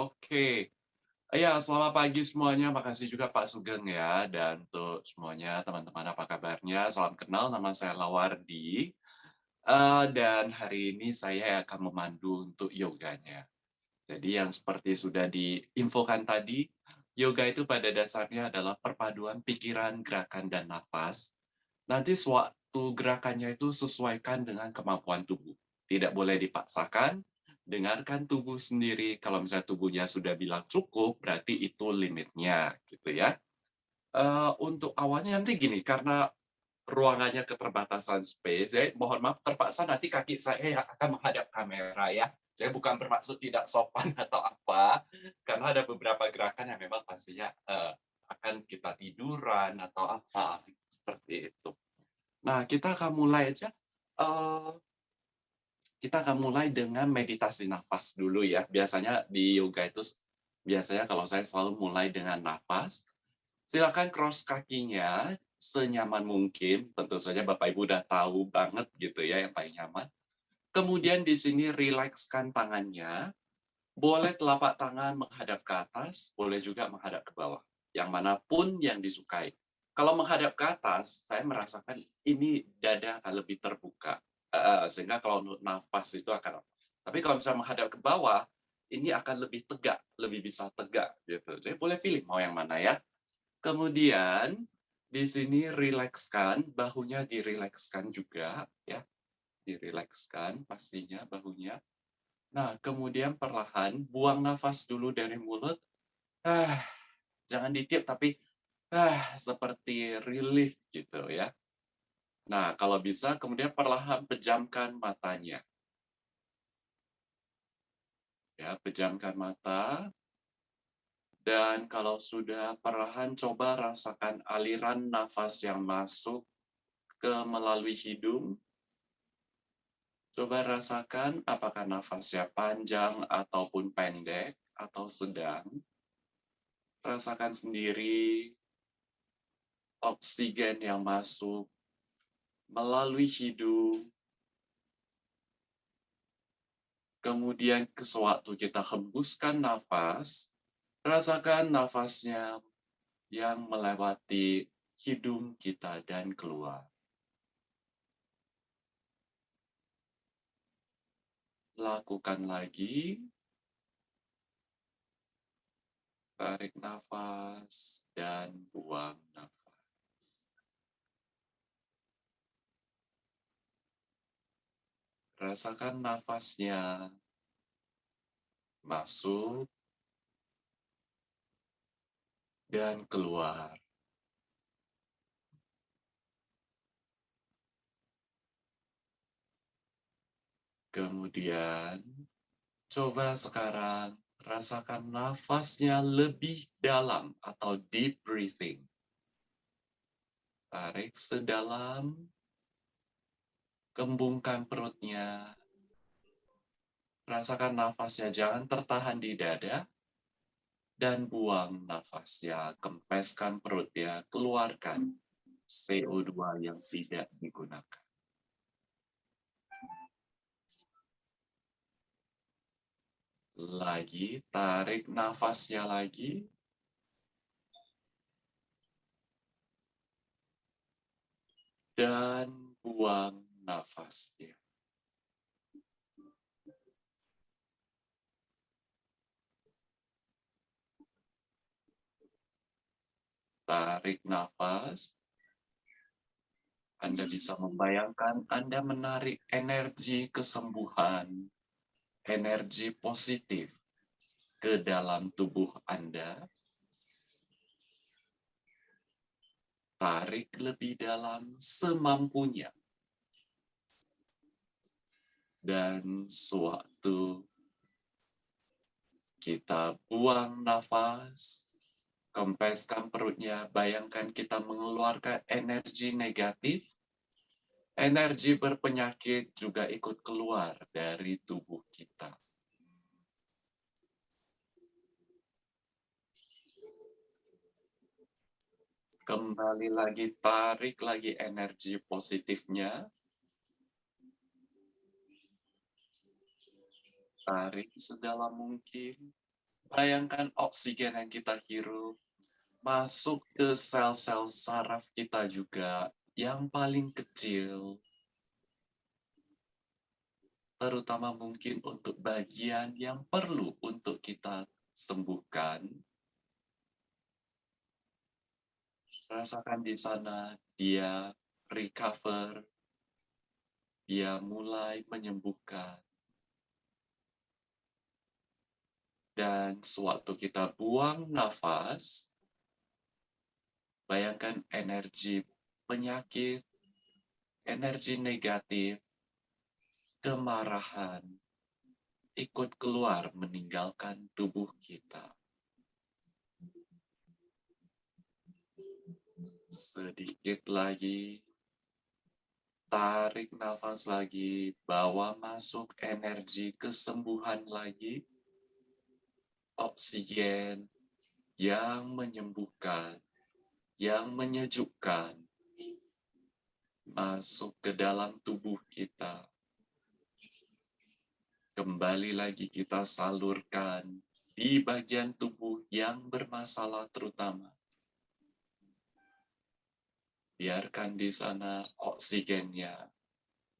Oke. Iya, selamat pagi semuanya. Makasih juga Pak Sugeng ya. Dan untuk semuanya, teman-teman apa kabarnya? Salam kenal, nama saya Lawardi. Uh, dan hari ini saya akan memandu untuk yoganya. Jadi yang seperti sudah diinfokan tadi, yoga itu pada dasarnya adalah perpaduan pikiran, gerakan, dan nafas. Nanti suatu gerakannya itu sesuaikan dengan kemampuan tubuh. Tidak boleh dipaksakan, dengarkan tubuh sendiri. Kalau misalnya tubuhnya sudah bilang cukup, berarti itu limitnya, gitu ya. Uh, untuk awalnya nanti gini, karena ruangannya keterbatasan space, ya, mohon maaf terpaksa nanti kaki saya akan menghadap kamera ya. Saya bukan bermaksud tidak sopan atau apa, karena ada beberapa gerakan yang memang pastinya uh, akan kita tiduran atau apa seperti itu. Nah, kita akan mulai aja. Uh, kita akan mulai dengan meditasi nafas dulu ya. Biasanya di yoga itu biasanya kalau saya selalu mulai dengan nafas. Silakan cross kakinya senyaman mungkin. Tentu saja Bapak Ibu udah tahu banget gitu ya yang paling nyaman. Kemudian di sini rilekskan tangannya. Boleh telapak tangan menghadap ke atas, boleh juga menghadap ke bawah. Yang mana pun yang disukai. Kalau menghadap ke atas, saya merasakan ini dada akan lebih terbuka sehingga kalau nafas itu akan tapi kalau misalnya menghadap ke bawah ini akan lebih tegak lebih bisa tegak gitu. Jadi boleh pilih mau yang mana ya. Kemudian di sini rilekskan bahunya dirilekskan juga ya. Dirilekskan pastinya bahunya. Nah kemudian perlahan buang nafas dulu dari mulut. Ah jangan ditiup tapi ah seperti relief gitu ya Nah, kalau bisa kemudian perlahan pejamkan matanya. Ya, pejamkan mata. Dan kalau sudah perlahan coba rasakan aliran nafas yang masuk ke melalui hidung. Coba rasakan apakah nafasnya panjang ataupun pendek atau sedang. Rasakan sendiri oksigen yang masuk melalui hidung, kemudian ke sewaktu kita hembuskan nafas, rasakan nafasnya yang melewati hidung kita dan keluar. Lakukan lagi. Tarik nafas dan buang nafas. Rasakan nafasnya masuk dan keluar. Kemudian, coba sekarang rasakan nafasnya lebih dalam atau deep breathing. Tarik sedalam Kembungkan perutnya. Rasakan nafasnya, jangan tertahan di dada. Dan buang nafasnya, kempeskan perutnya, keluarkan CO2 yang tidak digunakan. Lagi, tarik nafasnya lagi. Dan buang nafasnya. Tarik nafas. Anda bisa membayangkan Anda menarik energi kesembuhan, energi positif ke dalam tubuh Anda. Tarik lebih dalam semampunya dan sewaktu kita buang nafas, kempeskan perutnya, bayangkan kita mengeluarkan energi negatif, energi berpenyakit juga ikut keluar dari tubuh kita. Kembali lagi, tarik lagi energi positifnya, Tarik sedalam mungkin. Bayangkan oksigen yang kita hirup masuk ke sel-sel saraf kita juga yang paling kecil. Terutama mungkin untuk bagian yang perlu untuk kita sembuhkan. Rasakan di sana dia recover, dia mulai menyembuhkan. Dan sewaktu kita buang nafas, Bayangkan energi penyakit, energi negatif, kemarahan, ikut keluar meninggalkan tubuh kita. Sedikit lagi, tarik nafas lagi, bawa masuk energi kesembuhan lagi, oksigen yang menyembuhkan, yang menyejukkan masuk ke dalam tubuh kita. Kembali lagi kita salurkan di bagian tubuh yang bermasalah terutama. Biarkan di sana oksigennya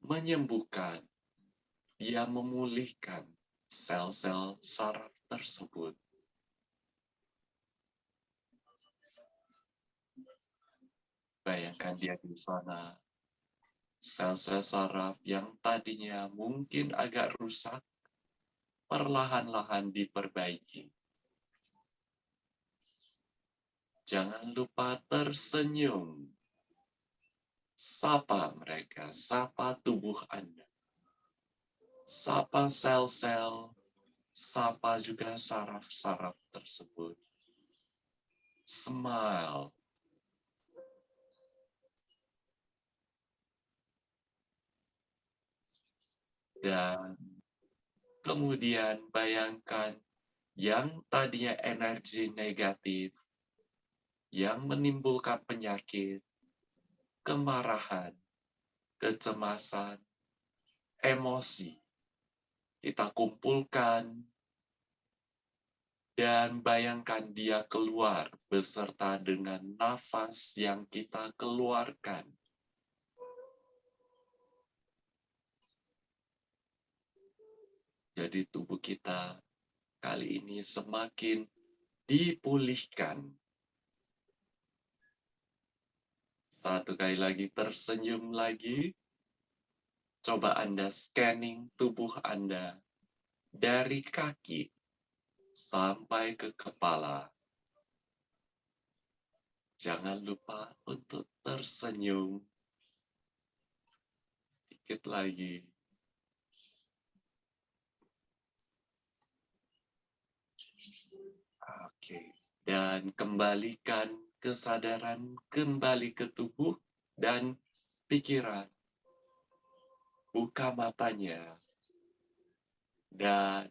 menyembuhkan, dia memulihkan sel-sel saraf tersebut. Bayangkan dia di sana. Sel-sel saraf yang tadinya mungkin agak rusak, perlahan-lahan diperbaiki. Jangan lupa tersenyum. Sapa mereka, sapa tubuh Anda. Sapa sel-sel, sapa juga saraf-saraf tersebut. Smile Dan kemudian bayangkan yang tadinya energi negatif, yang menimbulkan penyakit, kemarahan, kecemasan, emosi, kita kumpulkan dan bayangkan dia keluar beserta dengan nafas yang kita keluarkan Jadi tubuh kita kali ini semakin dipulihkan. Satu kali lagi tersenyum lagi. Coba Anda scanning tubuh Anda dari kaki sampai ke kepala. Jangan lupa untuk tersenyum. Sedikit lagi. Oke, dan kembalikan kesadaran kembali ke tubuh dan pikiran. Buka matanya dan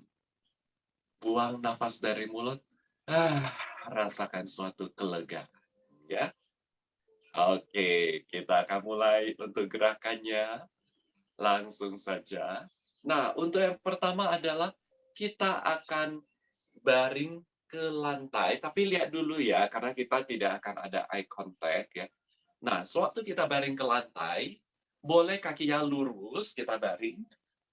buang nafas dari mulut. Ah, rasakan suatu kelegaan, ya. Oke, kita akan mulai untuk gerakannya. Langsung saja. Nah, untuk yang pertama adalah kita akan baring ke lantai, tapi lihat dulu ya, karena kita tidak akan ada eye contact ya. Nah, sewaktu kita baring ke lantai, boleh kakinya lurus, kita baring,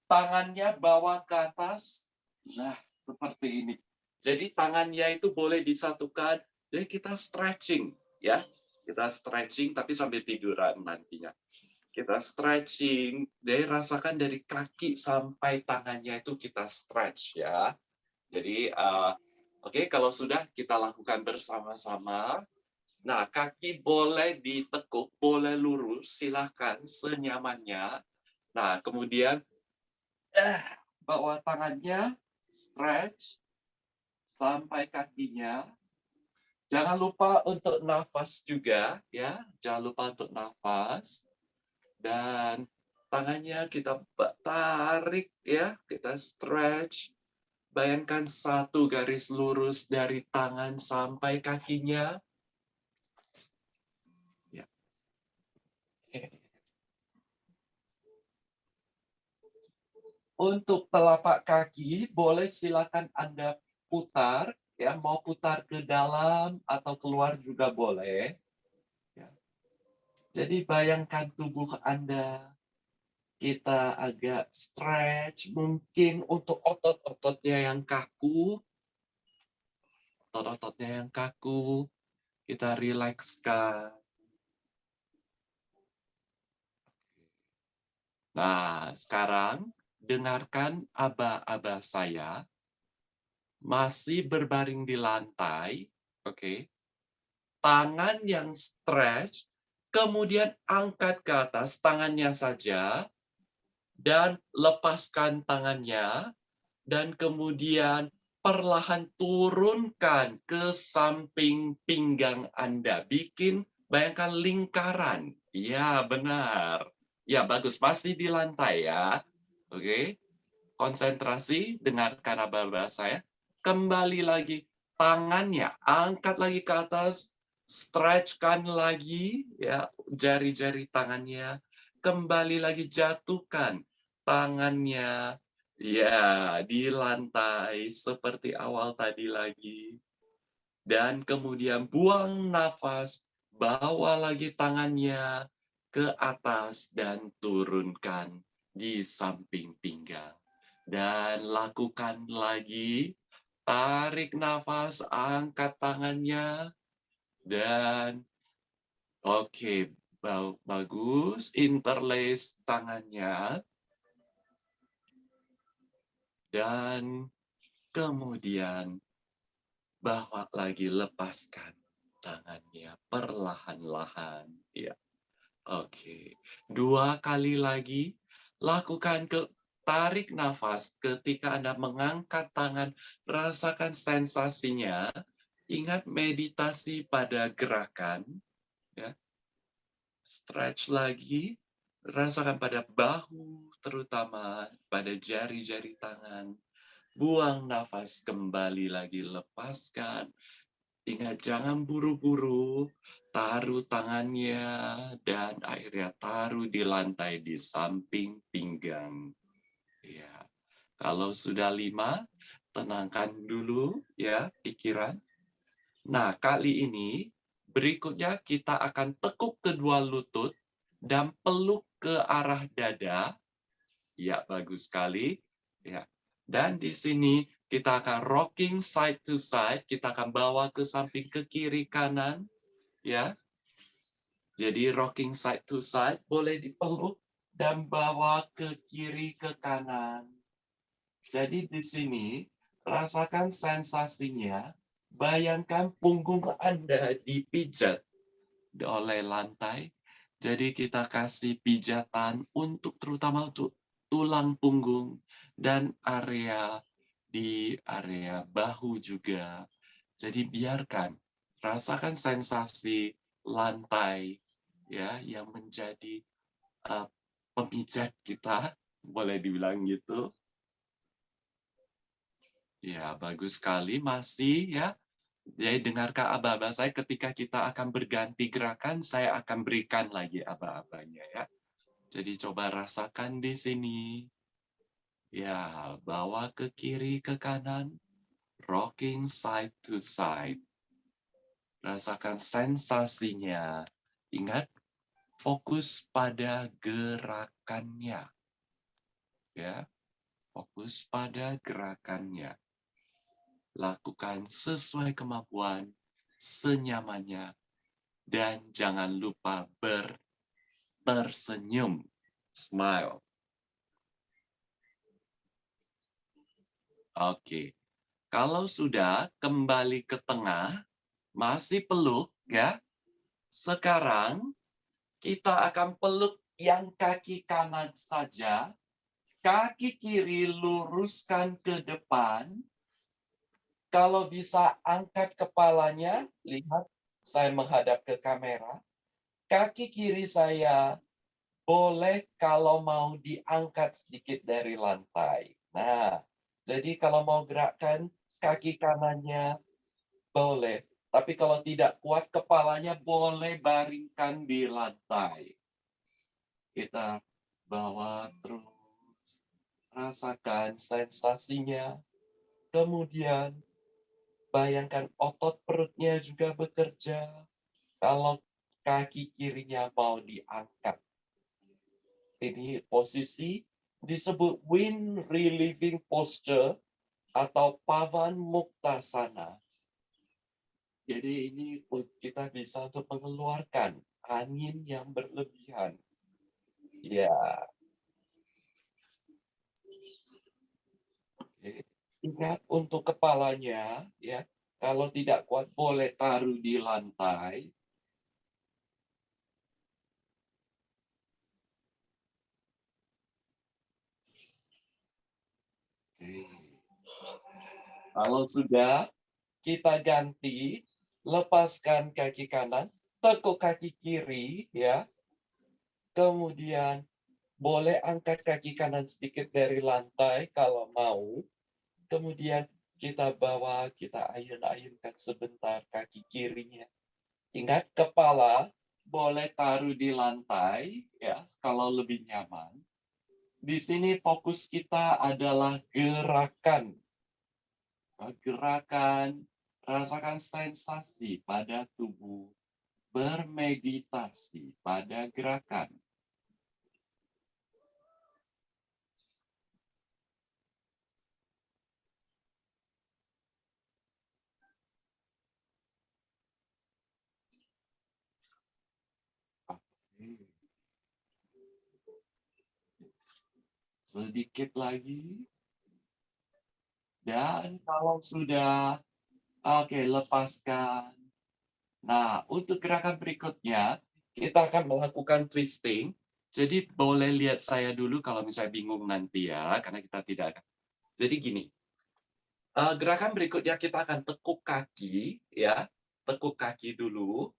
tangannya bawa ke atas, nah seperti ini. Jadi tangannya itu boleh disatukan, jadi kita stretching ya, kita stretching tapi sambil tiduran nantinya. Kita stretching, jadi rasakan dari kaki sampai tangannya itu kita stretch ya. Jadi uh, Oke, kalau sudah kita lakukan bersama-sama. Nah, kaki boleh ditekuk, boleh lurus, silahkan senyamannya. Nah, kemudian eh, bawa tangannya, stretch, sampai kakinya. Jangan lupa untuk nafas juga, ya. Jangan lupa untuk nafas. Dan tangannya kita tarik, ya. Kita stretch Bayangkan satu garis lurus dari tangan sampai kakinya. Untuk telapak kaki, boleh silakan Anda putar, ya mau putar ke dalam atau keluar juga boleh. Ya. Jadi bayangkan tubuh Anda, kita agak stretch, mungkin untuk otot-ototnya yang kaku, otot-ototnya yang kaku, kita rilekskan. Nah, sekarang dengarkan aba-aba saya. Masih berbaring di lantai, oke. Okay. Tangan yang stretch, kemudian angkat ke atas tangannya saja, dan lepaskan tangannya, dan kemudian perlahan turunkan ke samping pinggang Anda. Bikin, bayangkan lingkaran. Ya, benar. Ya, bagus. Masih di lantai ya. Oke. Konsentrasi, dengarkan apa saya. Kembali lagi. Tangannya, angkat lagi ke atas. Stretchkan lagi ya jari-jari tangannya. Kembali lagi jatuhkan tangannya ya di lantai seperti awal tadi lagi. Dan kemudian buang nafas, bawa lagi tangannya ke atas dan turunkan di samping pinggang. Dan lakukan lagi, tarik nafas, angkat tangannya, dan oke, okay, bagus, interlace tangannya, dan kemudian bawa lagi lepaskan tangannya perlahan-lahan ya oke dua kali lagi lakukan ke tarik nafas ketika Anda mengangkat tangan rasakan sensasinya ingat meditasi pada gerakan ya stretch lagi rasakan pada bahu terutama pada jari-jari tangan. Buang nafas kembali lagi, lepaskan. Ingat jangan buru-buru, taruh tangannya dan akhirnya taruh di lantai di samping pinggang. Ya, kalau sudah lima, tenangkan dulu ya pikiran. Nah, kali ini berikutnya kita akan tekuk kedua lutut dan peluk ke arah dada Ya, bagus sekali. Ya. Dan di sini kita akan rocking side to side, kita akan bawa ke samping ke kiri kanan, ya. Jadi rocking side to side boleh dipeluk dan bawa ke kiri ke kanan. Jadi di sini rasakan sensasinya, bayangkan punggung Anda dipijat oleh lantai. Jadi kita kasih pijatan untuk terutama untuk tulang punggung, dan area di area bahu juga. Jadi biarkan, rasakan sensasi lantai ya yang menjadi uh, pemijat kita, boleh dibilang gitu. Ya, bagus sekali masih ya. Jadi dengarkan aba-aba saya ketika kita akan berganti gerakan, saya akan berikan lagi aba-abanya ya. Jadi coba rasakan di sini. Ya, bawa ke kiri, ke kanan. Rocking side to side. Rasakan sensasinya. Ingat, fokus pada gerakannya. Ya, fokus pada gerakannya. Lakukan sesuai kemampuan, senyamannya, dan jangan lupa ber tersenyum, smile. Oke, kalau sudah kembali ke tengah, masih peluk ya. Sekarang kita akan peluk yang kaki kanan saja. Kaki kiri luruskan ke depan. Kalau bisa angkat kepalanya, lihat saya menghadap ke kamera kaki kiri saya boleh kalau mau diangkat sedikit dari lantai. Nah, jadi kalau mau gerakkan kaki kanannya boleh. Tapi kalau tidak kuat kepalanya boleh baringkan di lantai. Kita bawa terus. Rasakan sensasinya. Kemudian Bayangkan otot perutnya juga bekerja. Kalau kaki kirinya mau diangkat. Ini posisi disebut wind relieving posture atau pavan muktasana. Jadi ini kita bisa untuk mengeluarkan angin yang berlebihan. Ya. Ingat untuk kepalanya, ya. Kalau tidak kuat boleh taruh di lantai. Kalau sudah, kita ganti, lepaskan kaki kanan, tekuk kaki kiri, ya. Kemudian boleh angkat kaki kanan sedikit dari lantai kalau mau. Kemudian kita bawa, kita ayun-ayunkan sebentar kaki kirinya. Ingat kepala boleh taruh di lantai ya kalau lebih nyaman. Di sini fokus kita adalah gerakan. Gerakan, rasakan sensasi pada tubuh. Bermeditasi pada gerakan. Sedikit lagi. Dan kalau sudah, oke, okay, lepaskan. Nah, untuk gerakan berikutnya, kita akan melakukan twisting. Jadi boleh lihat saya dulu kalau misalnya bingung nanti ya, karena kita tidak akan. Jadi gini, uh, gerakan berikutnya kita akan tekuk kaki, ya, tekuk kaki dulu.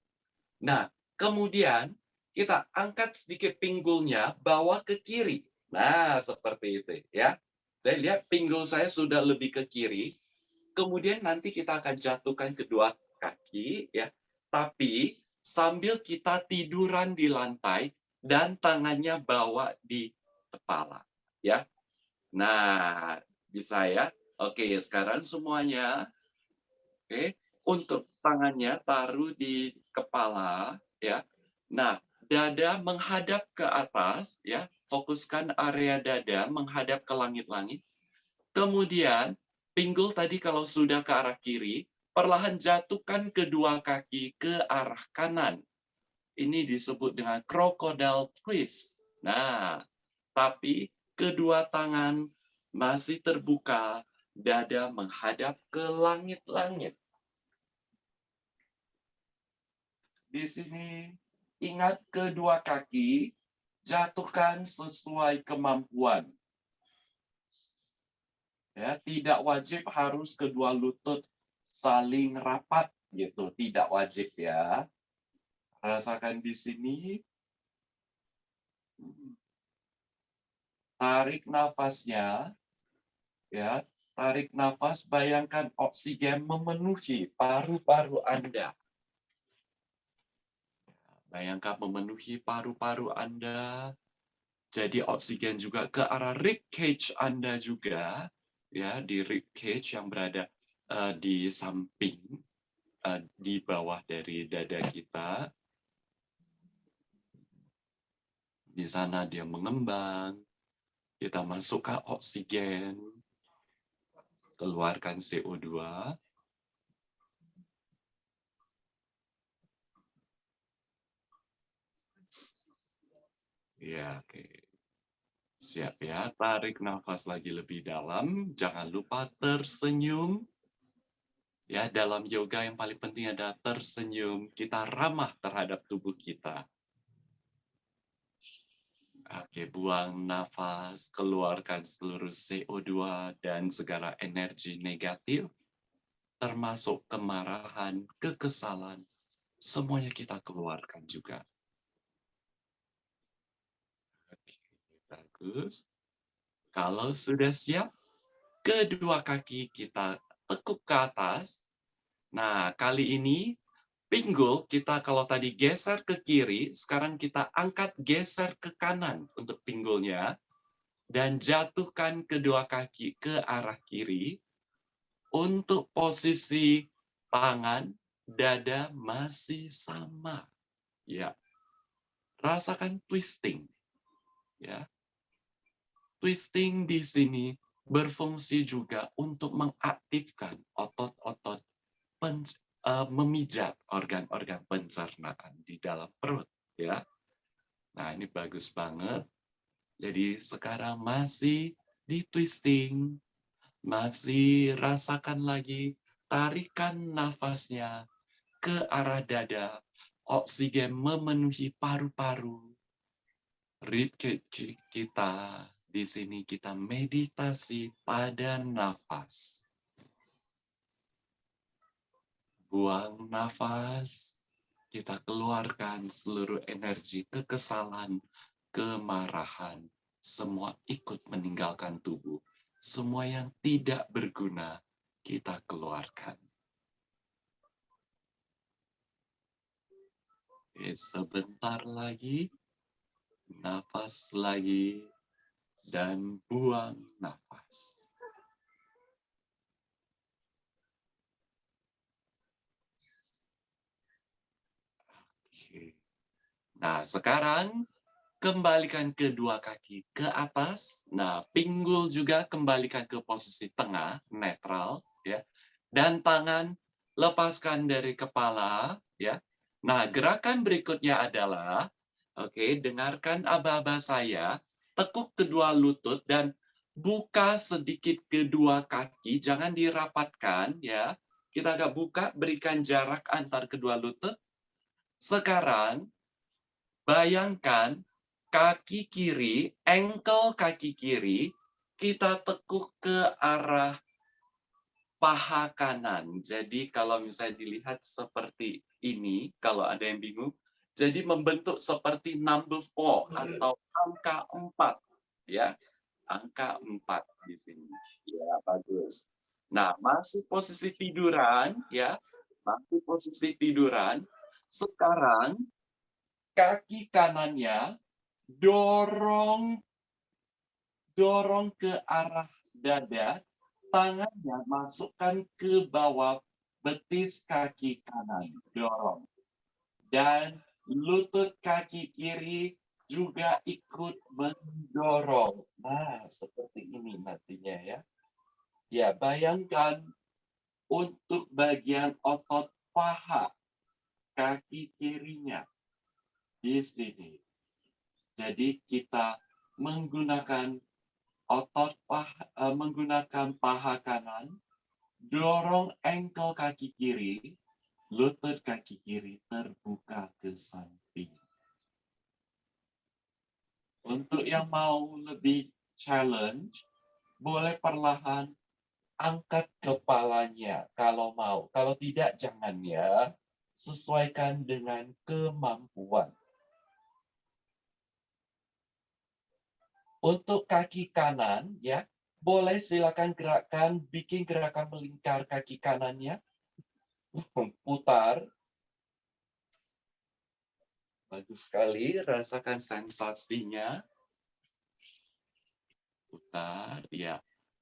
Nah, kemudian kita angkat sedikit pinggulnya, bawa ke kiri. Nah, seperti itu ya. Saya lihat pinggul saya sudah lebih ke kiri. Kemudian nanti kita akan jatuhkan kedua kaki ya. Tapi sambil kita tiduran di lantai dan tangannya bawa di kepala ya. Nah, bisa ya. Oke, sekarang semuanya oke, untuk tangannya taruh di kepala ya. Nah, dada menghadap ke atas ya fokuskan area dada menghadap ke langit-langit. Kemudian, pinggul tadi kalau sudah ke arah kiri, perlahan jatuhkan kedua kaki ke arah kanan. Ini disebut dengan crocodile twist. Nah, tapi kedua tangan masih terbuka, dada menghadap ke langit-langit. Di sini ingat kedua kaki jatuhkan sesuai kemampuan. Ya, tidak wajib harus kedua lutut saling rapat gitu, tidak wajib ya. Rasakan di sini. Tarik nafasnya. Ya, tarik nafas, bayangkan oksigen memenuhi paru-paru Anda. Bayangkan memenuhi paru-paru Anda. Jadi oksigen juga ke arah rib cage Anda juga, ya di rib cage yang berada uh, di samping, uh, di bawah dari dada kita. Di sana dia mengembang, kita masukkan oksigen, keluarkan CO2, Ya, oke. Siap ya, tarik nafas lagi lebih dalam. Jangan lupa tersenyum. Ya, dalam yoga yang paling penting adalah tersenyum. Kita ramah terhadap tubuh kita. Oke, buang nafas, keluarkan seluruh CO2 dan segala energi negatif, termasuk kemarahan, kekesalan, semuanya kita keluarkan juga. Bagus. Kalau sudah siap, kedua kaki kita tekuk ke atas. Nah, kali ini pinggul kita kalau tadi geser ke kiri, sekarang kita angkat geser ke kanan untuk pinggulnya. Dan jatuhkan kedua kaki ke arah kiri. Untuk posisi tangan, dada masih sama. Ya. Rasakan twisting. Ya. Twisting di sini berfungsi juga untuk mengaktifkan otot-otot uh, memijat organ-organ pencernaan di dalam perut ya. Nah, ini bagus banget. Jadi sekarang masih di twisting, masih rasakan lagi tarikan nafasnya ke arah dada, oksigen memenuhi paru-paru. Rib kita di sini kita meditasi pada nafas. Buang nafas, kita keluarkan seluruh energi kekesalan, kemarahan, semua ikut meninggalkan tubuh. Semua yang tidak berguna, kita keluarkan. Oke, sebentar lagi, nafas lagi, dan buang nafas. Nah, sekarang kembalikan kedua kaki ke atas. Nah, pinggul juga kembalikan ke posisi tengah, netral, ya. Dan tangan lepaskan dari kepala, ya. Nah, gerakan berikutnya adalah, oke, okay, dengarkan aba-aba saya, tekuk kedua lutut dan buka sedikit kedua kaki, jangan dirapatkan ya. Kita agak buka, berikan jarak antar kedua lutut. Sekarang bayangkan kaki kiri, engkel kaki kiri kita tekuk ke arah paha kanan. Jadi kalau misalnya dilihat seperti ini, kalau ada yang bingung, jadi membentuk seperti number four atau angka empat, ya, angka empat di sini. Ya, bagus. Nah, masih posisi tiduran, ya, masih posisi tiduran. Sekarang kaki kanannya dorong dorong ke arah dada, tangannya masukkan ke bawah betis kaki kanan, dorong. Dan lutut kaki kiri juga ikut mendorong. Nah, seperti ini nantinya ya. Ya, bayangkan untuk bagian otot paha kaki kirinya di sini. Jadi kita menggunakan otot paha, eh, menggunakan paha kanan, dorong engkel kaki kiri, lutut kaki kiri terbuka ke samping. Untuk yang mau lebih challenge, boleh perlahan angkat kepalanya kalau mau. Kalau tidak, jangan ya. Sesuaikan dengan kemampuan. Untuk kaki kanan, ya, boleh silakan gerakan, bikin gerakan melingkar kaki kanannya putar. Bagus sekali, rasakan sensasinya. Putar, ya.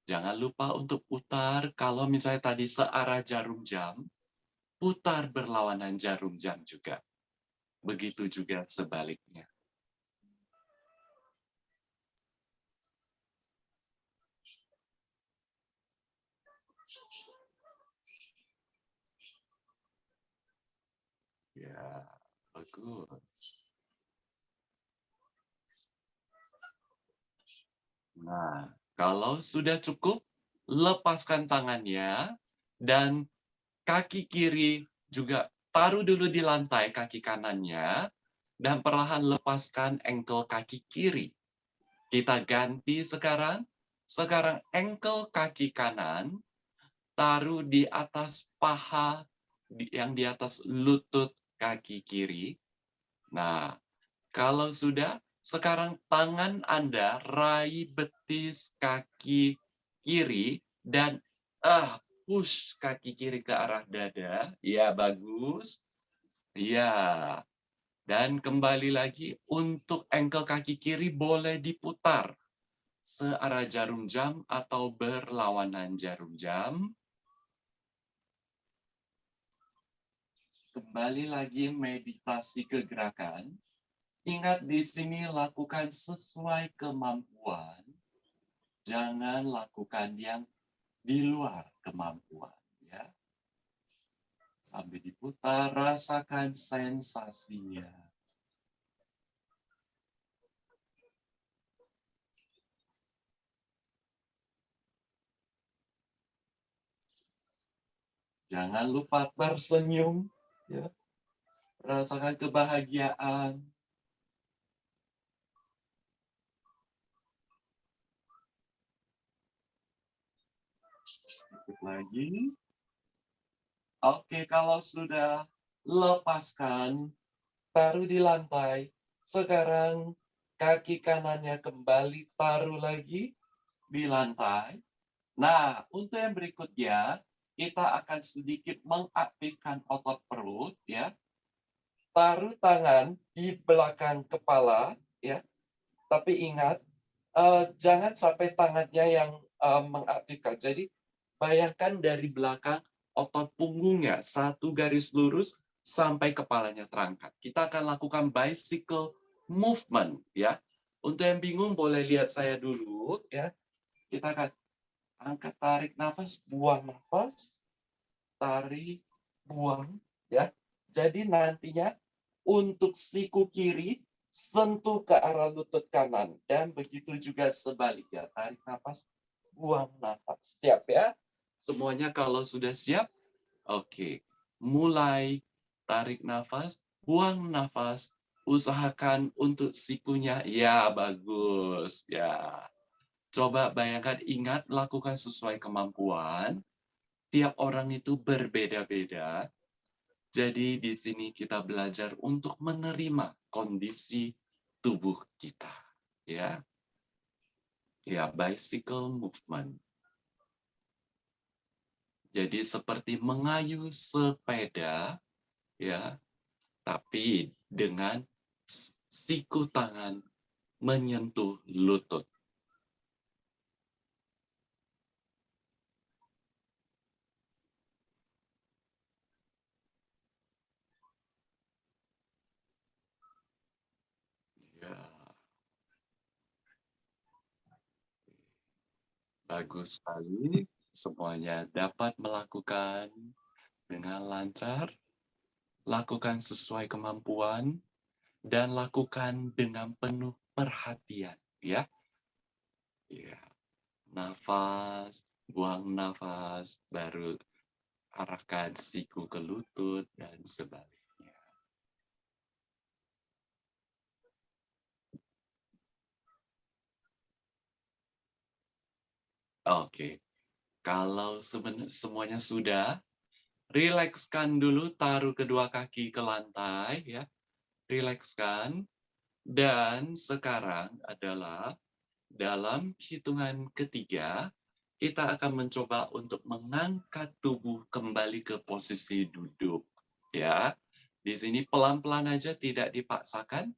Jangan lupa untuk putar, kalau misalnya tadi searah jarum jam, putar berlawanan jarum jam juga. Begitu juga sebaliknya. Ya, bagus. Nah, kalau sudah cukup, lepaskan tangannya dan kaki kiri juga taruh dulu di lantai kaki kanannya dan perlahan lepaskan engkel kaki kiri. Kita ganti sekarang. Sekarang engkel kaki kanan taruh di atas paha yang di atas lutut kaki kiri. Nah, kalau sudah, sekarang tangan Anda raih betis kaki kiri dan ah push kaki kiri ke arah dada. Ya, bagus. Ya. Dan kembali lagi untuk engkel kaki kiri boleh diputar searah jarum jam atau berlawanan jarum jam. Kembali lagi meditasi ke gerakan. Ingat di sini lakukan sesuai kemampuan. Jangan lakukan yang di luar kemampuan. ya. Sambil diputar, rasakan sensasinya. Jangan lupa tersenyum. Ya. Rasakan kebahagiaan. Lagi. Oke, kalau sudah lepaskan, taruh di lantai. Sekarang kaki kanannya kembali taruh lagi di lantai. Nah, untuk yang berikutnya, kita akan sedikit mengaktifkan otot perut ya. Taruh tangan di belakang kepala ya. Tapi ingat uh, jangan sampai tangannya yang uh, mengaktifkan. Jadi bayangkan dari belakang otot punggungnya satu garis lurus sampai kepalanya terangkat. Kita akan lakukan bicycle movement ya. Untuk yang bingung boleh lihat saya dulu ya. Kita akan angkat tarik nafas, buang nafas, tarik, buang ya. Jadi nantinya untuk siku kiri sentuh ke arah lutut kanan dan begitu juga sebaliknya. Tarik nafas, buang nafas. Siap ya? Semuanya kalau sudah siap, oke. Mulai tarik nafas, buang nafas, usahakan untuk sikunya ya bagus ya Coba bayangkan, ingat, lakukan sesuai kemampuan. Tiap orang itu berbeda-beda. Jadi di sini kita belajar untuk menerima kondisi tubuh kita. Ya, ya bicycle movement. Jadi seperti mengayuh sepeda, ya, tapi dengan siku tangan menyentuh lutut. Bagus sekali, semuanya dapat melakukan dengan lancar, lakukan sesuai kemampuan, dan lakukan dengan penuh perhatian. Ya, ya. Nafas, buang nafas, baru arahkan siku ke lutut, dan sebaliknya. Oke, kalau semuanya sudah, rilekskan dulu, taruh kedua kaki ke lantai, ya. Rilekskan. Dan sekarang adalah dalam hitungan ketiga, kita akan mencoba untuk mengangkat tubuh kembali ke posisi duduk. Ya, di sini pelan-pelan aja, tidak dipaksakan.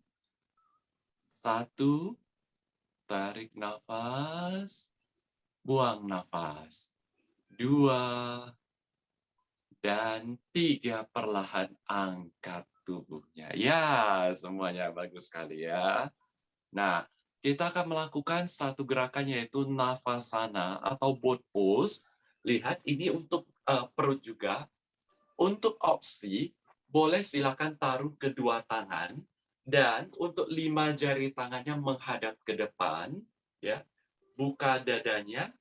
Satu, tarik nafas buang nafas. Dua, dan tiga perlahan angkat tubuhnya. Ya, semuanya bagus sekali ya. Nah, kita akan melakukan satu gerakan yaitu nafasana atau boat pose. Lihat, ini untuk uh, perut juga. Untuk opsi, boleh silakan taruh kedua tangan. Dan untuk lima jari tangannya menghadap ke depan. ya buka dadanya,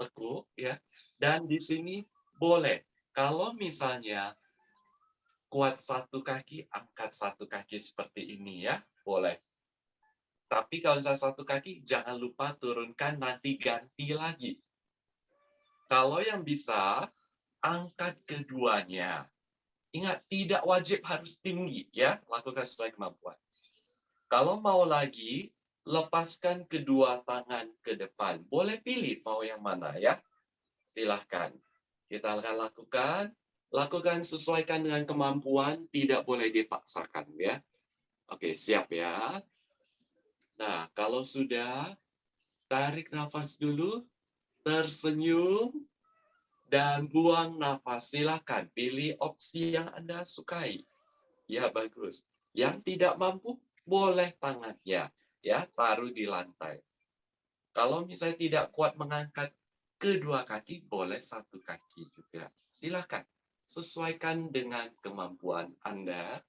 tekuk ya. Dan di sini boleh kalau misalnya kuat satu kaki, angkat satu kaki seperti ini ya, boleh. Tapi kalau misalnya satu kaki, jangan lupa turunkan, nanti ganti lagi. Kalau yang bisa, angkat keduanya. Ingat, tidak wajib harus tinggi ya, lakukan sesuai kemampuan. Kalau mau lagi, lepaskan kedua tangan ke depan. Boleh pilih mau yang mana ya. Silahkan. Kita akan lakukan. Lakukan sesuaikan dengan kemampuan, tidak boleh dipaksakan ya. Oke, siap ya. Nah, kalau sudah, tarik nafas dulu, tersenyum, Dan buang nafas. Silakan pilih opsi yang Anda sukai. Ya, bagus. Yang tidak mampu, boleh tangannya. Ya, taruh di lantai. Kalau misalnya tidak kuat mengangkat kedua kaki, boleh satu kaki juga. Silakan. Sesuaikan dengan kemampuan Anda.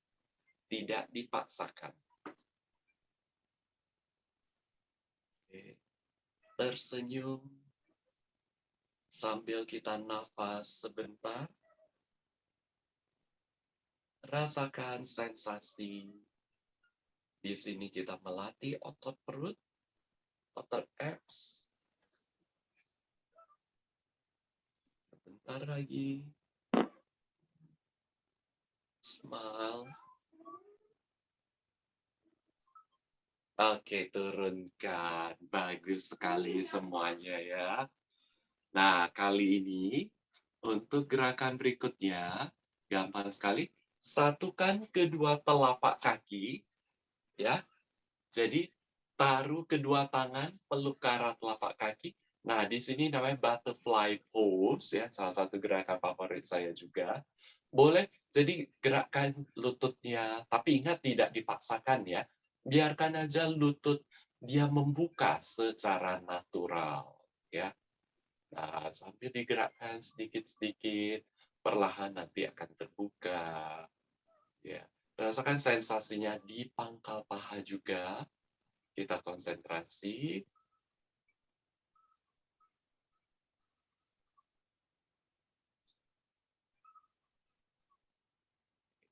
Tidak dipaksakan. Tersenyum sambil kita nafas sebentar. Rasakan sensasi. Di sini kita melatih otot perut, otot abs. Sebentar lagi. Smile. Oke, turunkan. Bagus sekali semuanya ya. Nah, kali ini untuk gerakan berikutnya, gampang sekali. Satukan kedua telapak kaki, ya. Jadi, taruh kedua tangan, peluk arah telapak kaki. Nah, di sini namanya butterfly pose, ya. Salah satu gerakan favorit saya juga. Boleh, jadi gerakan lututnya, tapi ingat tidak dipaksakan ya biarkan aja lutut dia membuka secara natural ya nah sambil digerakkan sedikit-sedikit perlahan nanti akan terbuka ya rasakan sensasinya di pangkal paha juga kita konsentrasi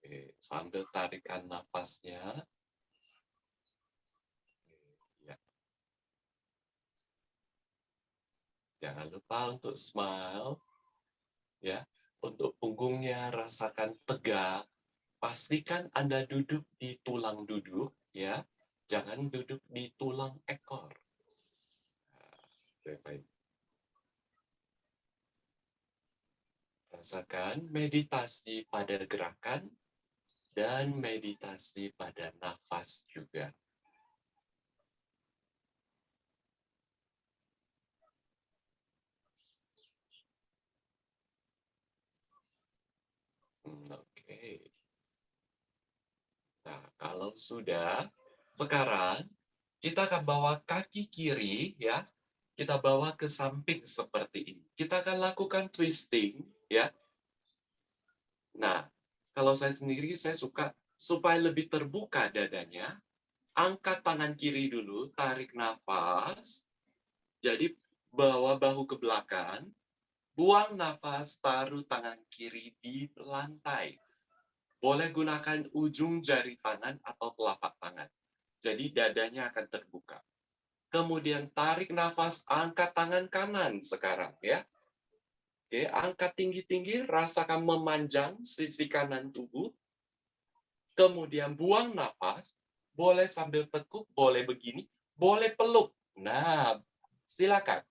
Oke, sambil tarikan nafasnya Jangan lupa untuk smile. Ya, untuk punggungnya rasakan tegak. Pastikan Anda duduk di tulang duduk, ya. Jangan duduk di tulang ekor. Nah, Rasakan meditasi pada gerakan dan meditasi pada nafas juga. Oke. Nah, kalau sudah, sekarang kita akan bawa kaki kiri ya, kita bawa ke samping seperti ini. Kita akan lakukan twisting ya. Nah, kalau saya sendiri saya suka supaya lebih terbuka dadanya, angkat tangan kiri dulu, tarik nafas. Jadi bawa bahu ke belakang, Buang nafas, taruh tangan kiri di lantai. Boleh gunakan ujung jari tangan atau telapak tangan. Jadi dadanya akan terbuka. Kemudian tarik nafas, angkat tangan kanan sekarang ya. Oke, angkat tinggi-tinggi, rasakan memanjang sisi kanan tubuh. Kemudian buang nafas, boleh sambil tekuk, boleh begini, boleh peluk. Nah, silakan.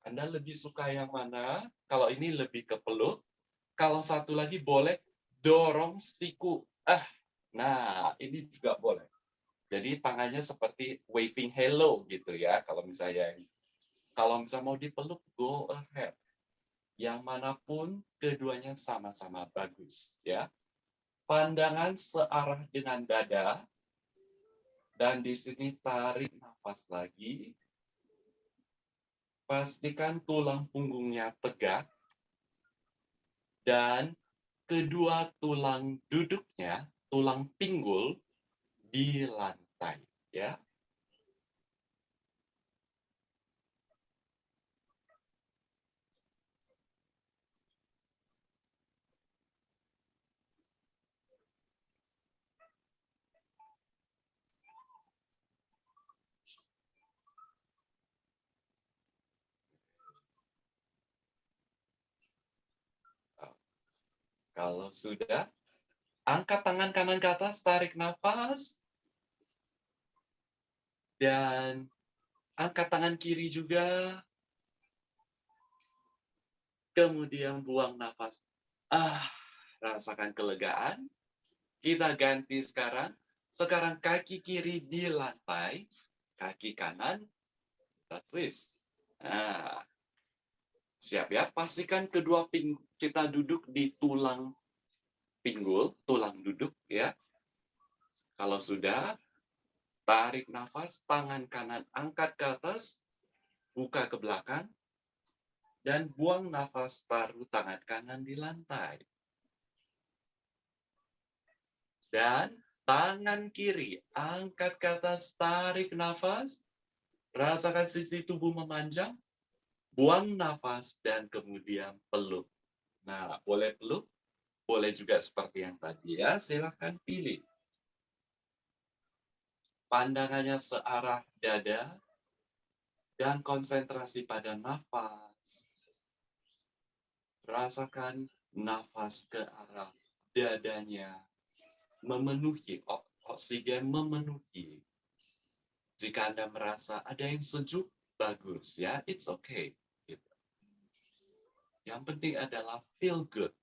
Anda lebih suka yang mana? Kalau ini lebih ke peluk. Kalau satu lagi boleh dorong siku. Ah, nah ini juga boleh. Jadi tangannya seperti waving hello gitu ya. Kalau misalnya kalau misalnya mau dipeluk, go ahead. Yang mana pun keduanya sama-sama bagus ya. Pandangan searah dengan dada. Dan di sini tarik nafas lagi pastikan tulang punggungnya tegak dan kedua tulang duduknya, tulang pinggul di lantai ya. Kalau sudah, angkat tangan kanan ke atas, tarik nafas. Dan angkat tangan kiri juga. Kemudian buang nafas. Ah, rasakan kelegaan. Kita ganti sekarang. Sekarang kaki kiri di lantai, kaki kanan kita twist. Nah, Siap ya, pastikan kedua ping kita duduk di tulang pinggul, tulang duduk ya. Kalau sudah, tarik nafas, tangan kanan angkat ke atas, buka ke belakang, dan buang nafas, taruh tangan kanan di lantai. Dan tangan kiri angkat ke atas, tarik nafas, rasakan sisi tubuh memanjang, buang nafas, dan kemudian peluk. Nah, boleh peluk, boleh juga seperti yang tadi ya, silahkan pilih. Pandangannya searah dada, dan konsentrasi pada nafas. Rasakan nafas ke arah dadanya, memenuhi, oksigen memenuhi. Jika Anda merasa ada yang sejuk, bagus ya, it's okay. Yang penting adalah feel good.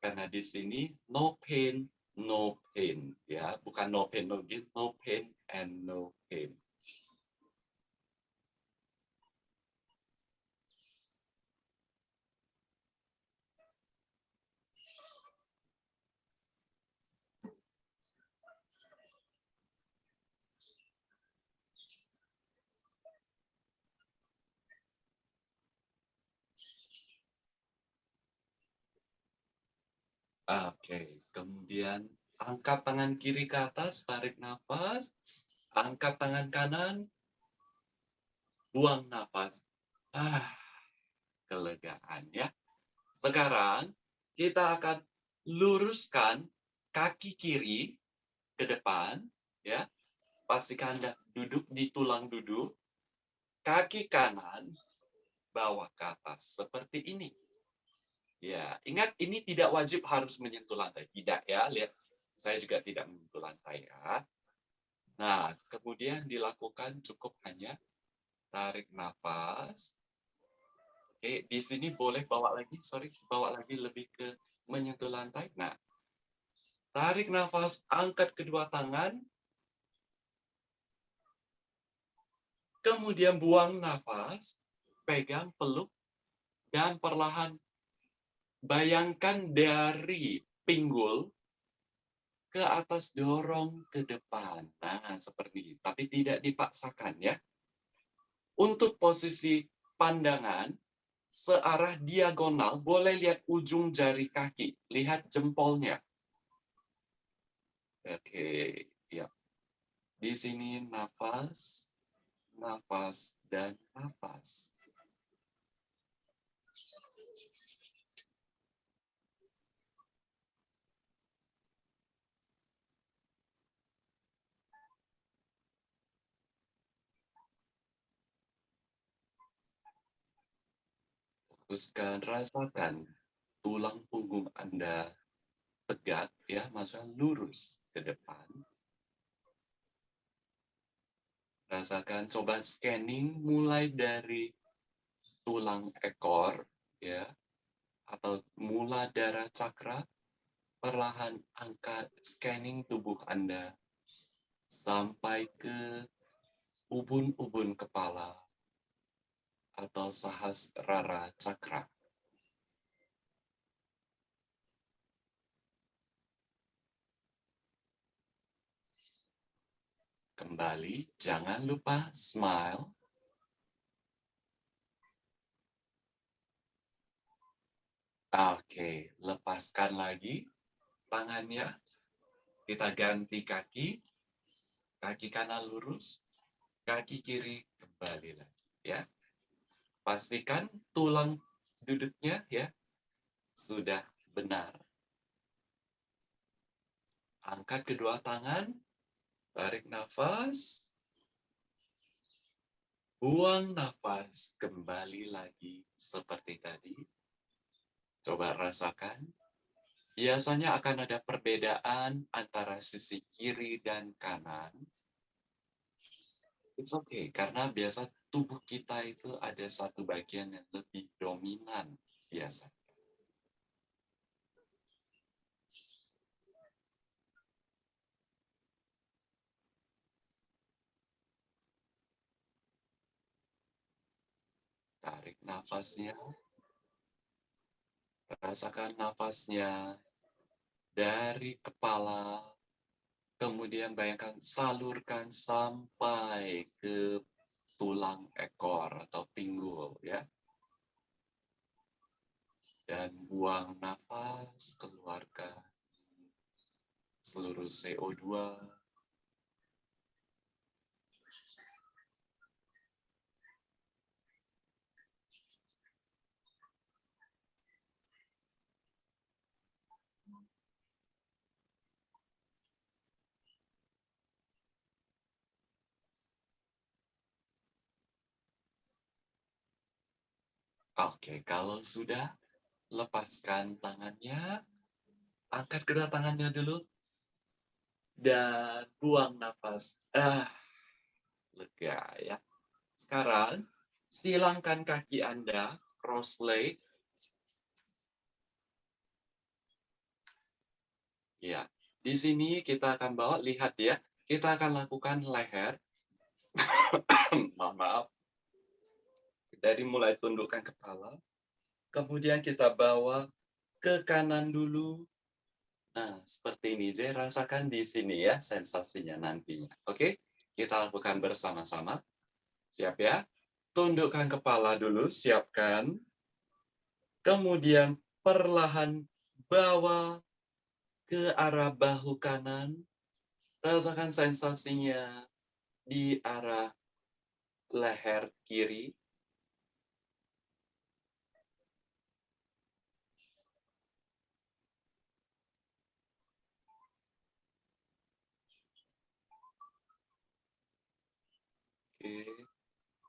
Karena di sini no pain, no pain. ya Bukan no pain, no gain, no pain and no pain. Oke, kemudian angkat tangan kiri ke atas, tarik nafas, angkat tangan kanan, buang nafas. Ah, kelegaan ya. Sekarang kita akan luruskan kaki kiri ke depan ya. Pastikan Anda duduk di tulang duduk. Kaki kanan bawa ke atas seperti ini. Ya, ingat ini tidak wajib harus menyentuh lantai. Tidak ya, lihat. Saya juga tidak menyentuh lantai ya. Nah, kemudian dilakukan cukup hanya tarik nafas. Oke, di sini boleh bawa lagi, sorry, bawa lagi lebih ke menyentuh lantai. Nah, tarik nafas, angkat kedua tangan. Kemudian buang nafas, pegang, peluk, dan perlahan Bayangkan dari pinggul ke atas dorong ke depan. Nah, seperti ini. Tapi tidak dipaksakan ya. Untuk posisi pandangan, searah diagonal, boleh lihat ujung jari kaki. Lihat jempolnya. Oke, ya. Di sini nafas, nafas, dan nafas. Fokuskan, rasakan tulang punggung Anda tegak, ya, masa lurus ke depan. Rasakan, coba scanning mulai dari tulang ekor, ya, atau mula darah cakra, perlahan angkat scanning tubuh Anda sampai ke ubun-ubun kepala, atau sahas rara cakra. Kembali, jangan lupa smile. Oke, lepaskan lagi tangannya. Kita ganti kaki. Kaki kanan lurus, kaki kiri kembali lagi. Ya, pastikan tulang duduknya ya sudah benar. Angkat kedua tangan, tarik nafas, buang nafas, kembali lagi seperti tadi. Coba rasakan. Biasanya akan ada perbedaan antara sisi kiri dan kanan. It's okay, karena biasa tubuh kita itu ada satu bagian yang lebih dominan biasa. Tarik Tarik nafasnya. Rasakan nafasnya dari kepala, kemudian bayangkan salurkan sampai ke tulang ekor atau pinggul ya. Dan buang nafas, keluarkan seluruh CO2 Oke, kalau sudah, lepaskan tangannya, angkat kedua tangannya dulu, dan buang nafas. Ah, lega ya. Sekarang, silangkan kaki Anda, cross leg. Ya, di sini kita akan bawa, lihat ya, kita akan lakukan leher. maaf, maaf dari mulai tundukkan kepala, kemudian kita bawa ke kanan dulu. Nah, seperti ini. Jadi rasakan di sini ya sensasinya nantinya. Oke, kita lakukan bersama-sama. Siap ya? Tundukkan kepala dulu, siapkan. Kemudian perlahan bawa ke arah bahu kanan. Rasakan sensasinya di arah leher kiri.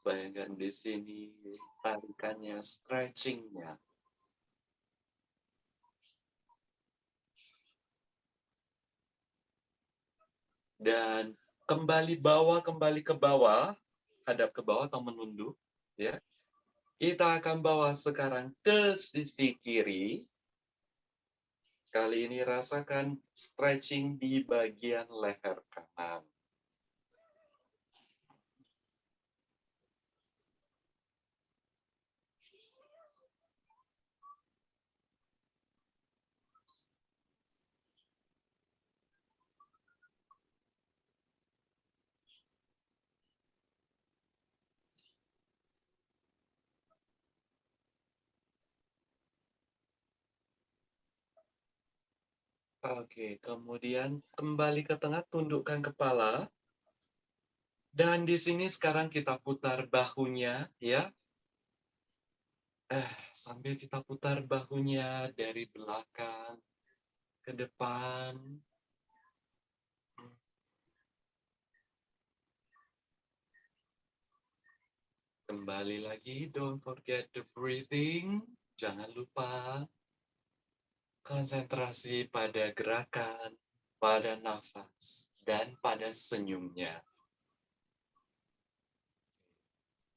Bayangkan di sini tarikannya, stretching-nya. Dan kembali bawah, kembali ke bawah, hadap ke bawah atau menunduk, ya. Kita akan bawa sekarang ke sisi kiri. Kali ini rasakan stretching di bagian leher kanan. Oke, kemudian kembali ke tengah, tundukkan kepala. Dan di sini sekarang kita putar bahunya, ya. Eh, sambil kita putar bahunya dari belakang ke depan. Kembali lagi, don't forget the breathing. Jangan lupa Konsentrasi pada gerakan, pada nafas, dan pada senyumnya.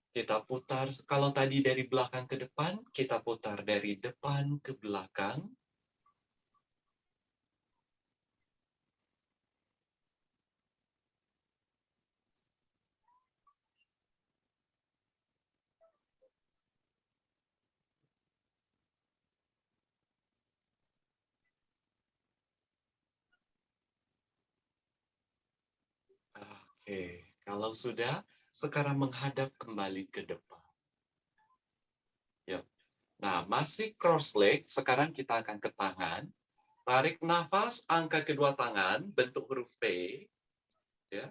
Kita putar, kalau tadi dari belakang ke depan, kita putar dari depan ke belakang. Oke, kalau sudah, sekarang menghadap kembali ke depan. Ya. Nah, masih cross leg, sekarang kita akan ke tangan. Tarik nafas, angkat kedua tangan, bentuk huruf P. Ya.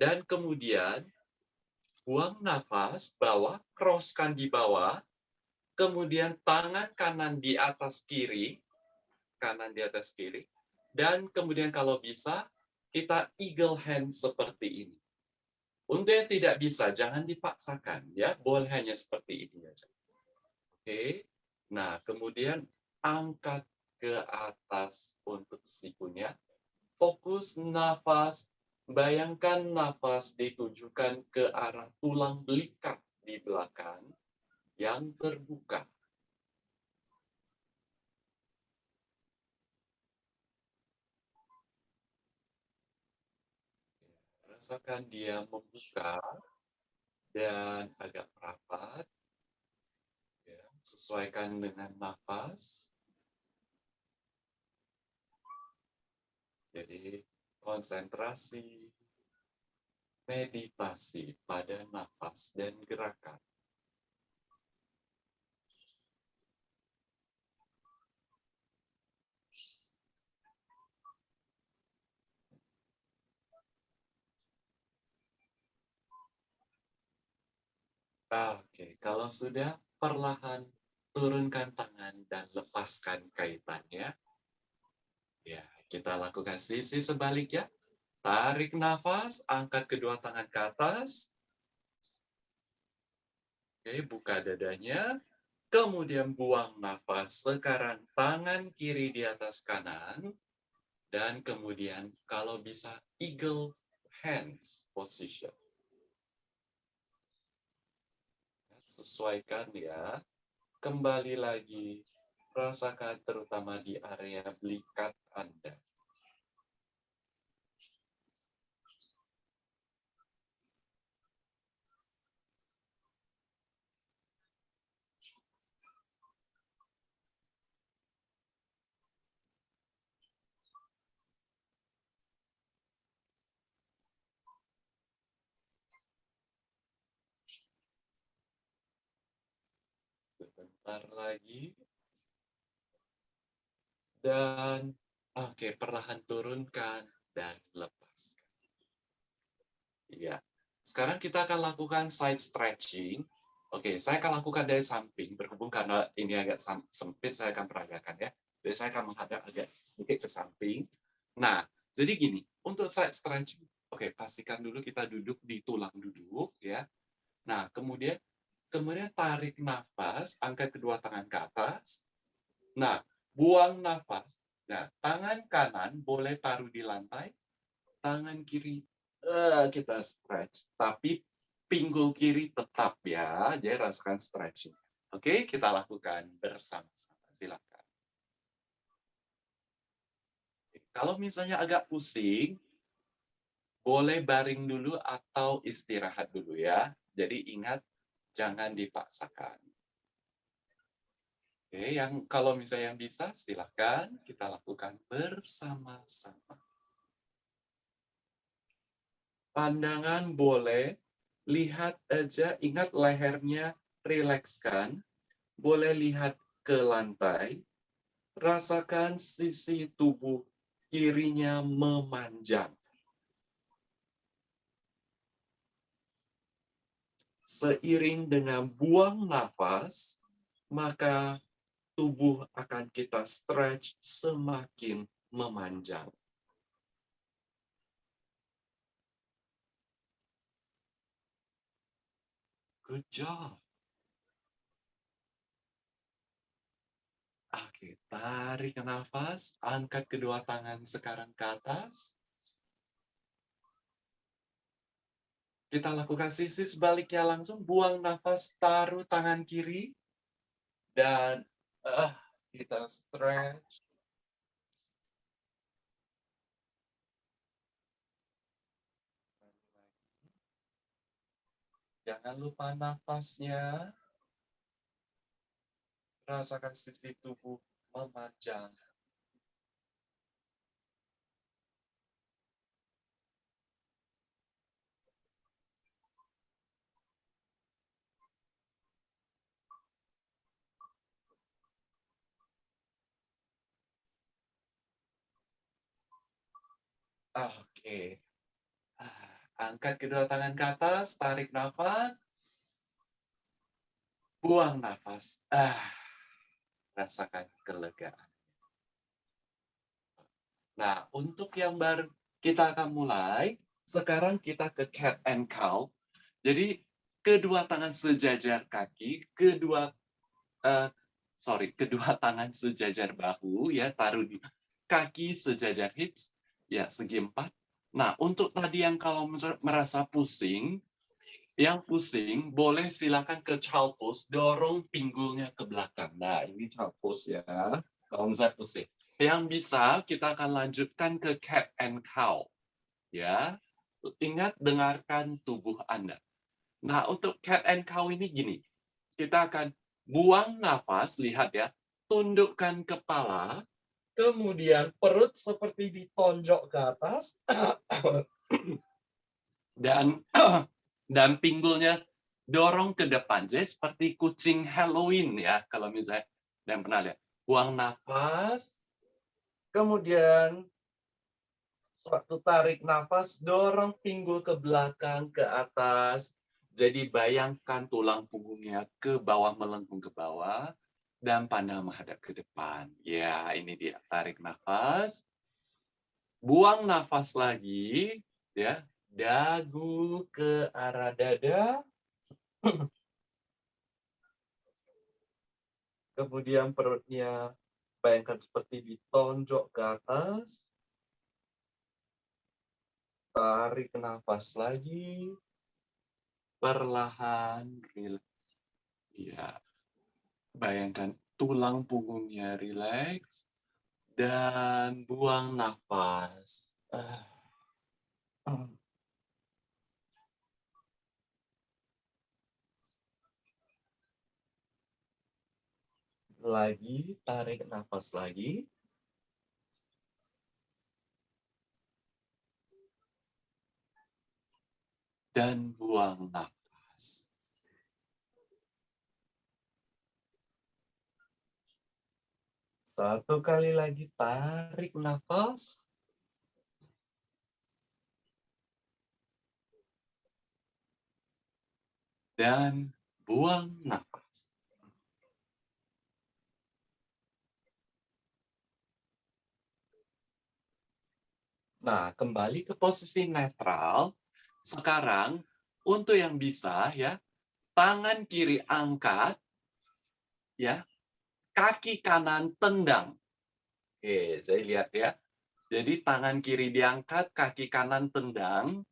Dan kemudian, buang nafas, bawah, crosskan di bawah. Kemudian tangan kanan di atas kiri, kanan di atas kiri. Dan kemudian kalau bisa, kita eagle hand seperti ini. Untuk yang tidak bisa, jangan dipaksakan. ya Boleh hanya seperti ini aja. Oke. Nah, kemudian angkat ke atas untuk sikunya. Fokus nafas. Bayangkan nafas ditujukan ke arah tulang belikat di belakang yang terbuka. Rasakan dia membuka dan agak rapat. Sesuaikan dengan nafas. Jadi konsentrasi, meditasi pada nafas dan gerakan. Oke, kalau sudah perlahan turunkan tangan dan lepaskan kaitannya. Ya, kita lakukan sisi sebaliknya. Tarik nafas, angkat kedua tangan ke atas. Oke, buka dadanya. Kemudian buang nafas. Sekarang tangan kiri di atas kanan. Dan kemudian kalau bisa eagle hands position. Sesuaikan ya. Kembali lagi, rasakan terutama di area belikat Anda. Sebentar lagi. Dan, oke, okay, perlahan turunkan dan lepaskan. Iya. Sekarang kita akan lakukan side stretching. Oke, okay, saya akan lakukan dari samping, berhubung karena ini agak sempit, saya akan peragakan ya. Jadi saya akan menghadap agak sedikit ke samping. Nah, jadi gini, untuk side stretching, oke, okay, pastikan dulu kita duduk di tulang duduk ya. Nah, kemudian Kemudian tarik nafas, angkat kedua tangan ke atas. Nah, buang nafas. Nah, tangan kanan boleh taruh di lantai, tangan kiri uh, kita stretch, tapi pinggul kiri tetap ya, jadi rasakan stretching. Oke, kita lakukan bersama-sama. Silakan. Kalau misalnya agak pusing, boleh baring dulu atau istirahat dulu ya. Jadi ingat jangan dipaksakan. Oke, yang kalau misalnya yang bisa, silahkan kita lakukan bersama-sama. Pandangan boleh, lihat aja, ingat lehernya, rilekskan. Boleh lihat ke lantai, rasakan sisi tubuh kirinya memanjang. Seiring dengan buang nafas, maka tubuh akan kita stretch semakin memanjang. Good job. Oke, tarik nafas, angkat kedua tangan sekarang ke atas. Kita lakukan sisi sebaliknya langsung, buang nafas, taruh tangan kiri, dan uh, kita stretch. Jangan lupa nafasnya. Rasakan sisi tubuh memanjang. Oke. Ah, angkat kedua tangan ke atas, tarik nafas. Buang nafas. Ah, rasakan kelegaan. Nah, untuk yang baru kita akan mulai. Sekarang kita ke cat and cow. Jadi kedua tangan sejajar kaki, kedua uh, sorry, kedua tangan sejajar bahu ya, taruh di kaki sejajar hips, ya segi empat. Nah, untuk tadi yang kalau merasa pusing, yang pusing boleh silakan ke child pose, dorong pinggulnya ke belakang. Nah, ini child pose ya, kalau misalnya pusing. Yang bisa kita akan lanjutkan ke cat and cow. Ya, ingat dengarkan tubuh Anda. Nah, untuk cat and cow ini gini, kita akan buang nafas, lihat ya, tundukkan kepala, kemudian perut seperti ditonjok ke atas, dan dan pinggulnya dorong ke depan. Jadi seperti kucing Halloween ya, kalau misalnya dan pernah lihat. Buang nafas, kemudian waktu tarik nafas, dorong pinggul ke belakang, ke atas. Jadi bayangkan tulang punggungnya ke bawah, melengkung ke bawah, dan pandang menghadap ke depan. Ya, ini dia. Tarik nafas. Buang nafas lagi, ya. Dagu ke arah dada. Kemudian perutnya bayangkan seperti ditonjok ke atas. Tarik nafas lagi. Perlahan, ya. Bayangkan tulang punggungnya rileks dan buang nafas. Uh. lagi, tarik nafas lagi. Dan buang nafas. Satu kali lagi tarik nafas. Dan buang nafas. Nah, kembali ke posisi netral. Sekarang, untuk yang bisa, ya, tangan kiri angkat, ya, kaki kanan tendang. Oke, jadi lihat ya. Jadi tangan kiri diangkat, kaki kanan tendang,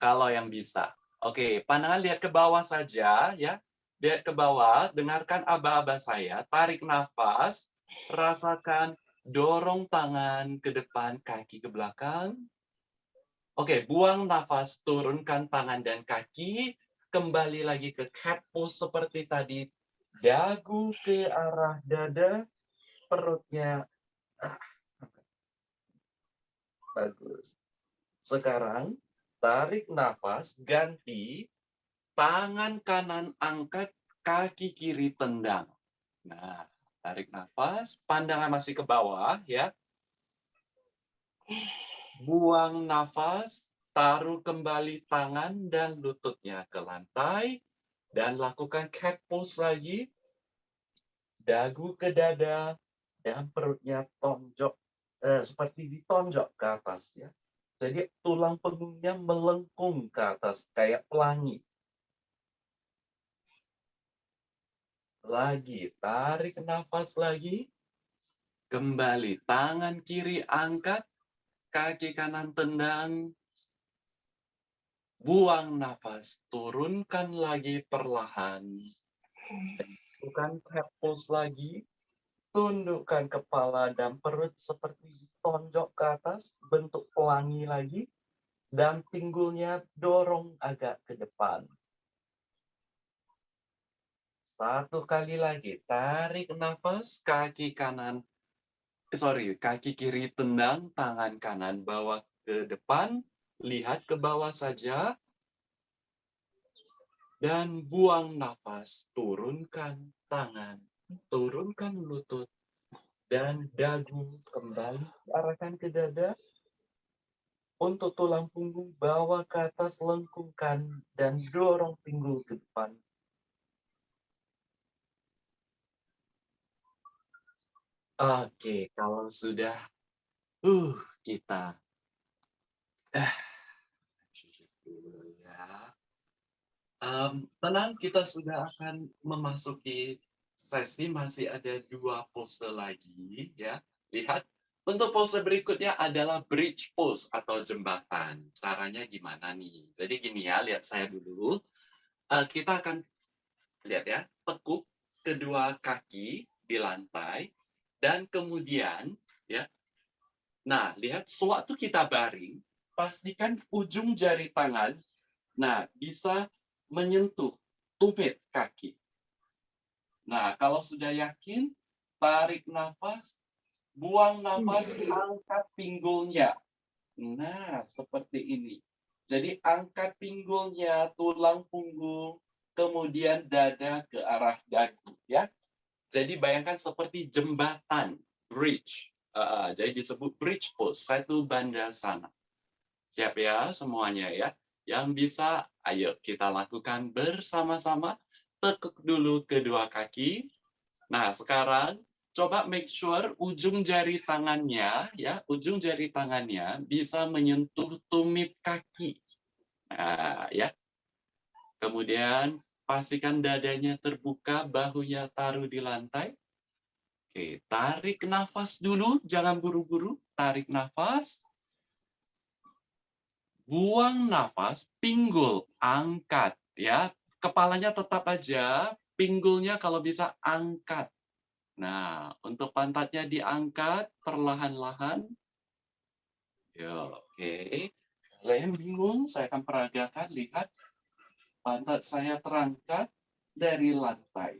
kalau yang bisa. Oke, pandangan lihat ke bawah saja, ya. Lihat ke bawah, dengarkan aba-aba saya, tarik nafas, rasakan dorong tangan ke depan, kaki ke belakang. Oke, buang nafas, turunkan tangan dan kaki, kembali lagi ke cat pose seperti tadi. Dagu ke arah dada, perutnya. Bagus. Sekarang, tarik nafas, ganti, tangan kanan angkat, kaki kiri tendang. Nah, Tarik nafas, pandangan masih ke bawah ya. Buang nafas, taruh kembali tangan dan lututnya ke lantai dan lakukan cat pose lagi. Dagu ke dada dan perutnya tonjok eh, seperti ditonjok ke atas ya. Jadi tulang punggungnya melengkung ke atas kayak pelangi. Lagi, tarik nafas lagi. Kembali, tangan kiri angkat, kaki kanan tendang. Buang nafas, turunkan lagi perlahan. Bukan pulse lagi. Tundukkan kepala dan perut seperti tonjok ke atas, bentuk pelangi lagi. Dan pinggulnya dorong agak ke depan. Satu kali lagi, tarik nafas, kaki kanan, eh, sorry, kaki kiri tendang, tangan kanan bawa ke depan, lihat ke bawah saja, dan buang nafas, turunkan tangan, turunkan lutut, dan dagu kembali arahkan ke dada, untuk tulang punggung bawa ke atas lengkungkan dan dorong pinggul ke depan. Oke, kalau sudah uh kita eh ya. Um, tenang, kita sudah akan memasuki sesi masih ada dua pose lagi ya. Lihat, untuk pose berikutnya adalah bridge pose atau jembatan. Caranya gimana nih? Jadi gini ya, lihat saya dulu. Uh, kita akan lihat ya, tekuk kedua kaki di lantai, dan kemudian ya nah lihat sewaktu kita baring pastikan ujung jari tangan nah bisa menyentuh tumit kaki Nah, kalau sudah yakin, tarik nafas, buang nafas, angkat pinggulnya. Nah, seperti ini. Jadi angkat pinggulnya, tulang punggung, kemudian dada ke arah dagu. ya. Jadi bayangkan seperti jembatan, bridge. Uh, jadi disebut bridge pose, satu banda sana. Siap ya semuanya ya. Yang bisa, ayo kita lakukan bersama-sama. Tekuk dulu kedua kaki. Nah, sekarang coba make sure ujung jari tangannya ya, ujung jari tangannya bisa menyentuh tumit kaki. Nah, ya. Kemudian pastikan dadanya terbuka, bahunya taruh di lantai. Oke, tarik nafas dulu, jangan buru-buru. Tarik nafas. Buang nafas, pinggul, angkat. ya Kepalanya tetap aja, pinggulnya kalau bisa angkat. Nah, untuk pantatnya diangkat perlahan-lahan. Ya, oke. Kalian bingung, saya akan peragakan. Lihat, pantat saya terangkat dari lantai.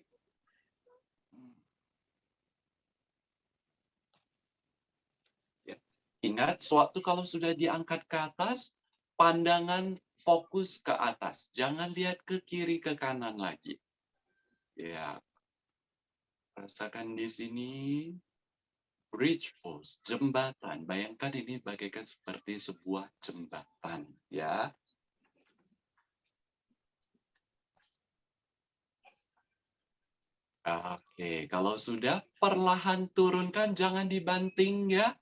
Ya. Ingat, suatu kalau sudah diangkat ke atas, pandangan fokus ke atas. Jangan lihat ke kiri, ke kanan lagi. Ya, rasakan di sini bridge post, jembatan. Bayangkan ini bagaikan seperti sebuah jembatan, ya. Oke, kalau sudah perlahan turunkan, jangan dibanting ya.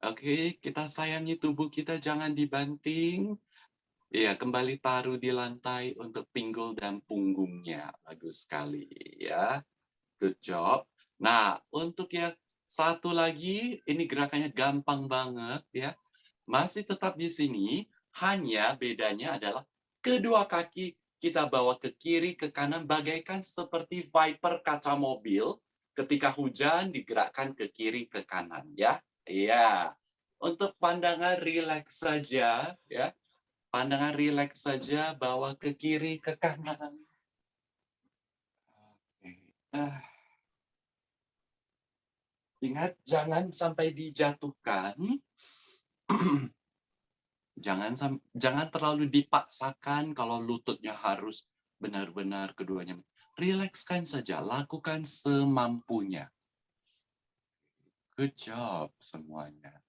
Oke, kita sayangi tubuh kita, jangan dibanting. Ya, kembali taruh di lantai untuk pinggul dan punggungnya. Bagus sekali ya. Good job. Nah, untuk yang satu lagi, ini gerakannya gampang banget ya. Masih tetap di sini, hanya bedanya adalah kedua kaki kita bawa ke kiri, ke kanan, bagaikan seperti viper kaca mobil. Ketika hujan, digerakkan ke kiri, ke kanan. ya. Iya. Untuk pandangan rileks saja. ya. Pandangan rileks saja, bawa ke kiri, ke kanan. Ah. Ingat, jangan sampai dijatuhkan. Jangan jangan terlalu dipaksakan kalau lututnya harus benar-benar keduanya. Rilekskan saja, lakukan semampunya. Good job semuanya.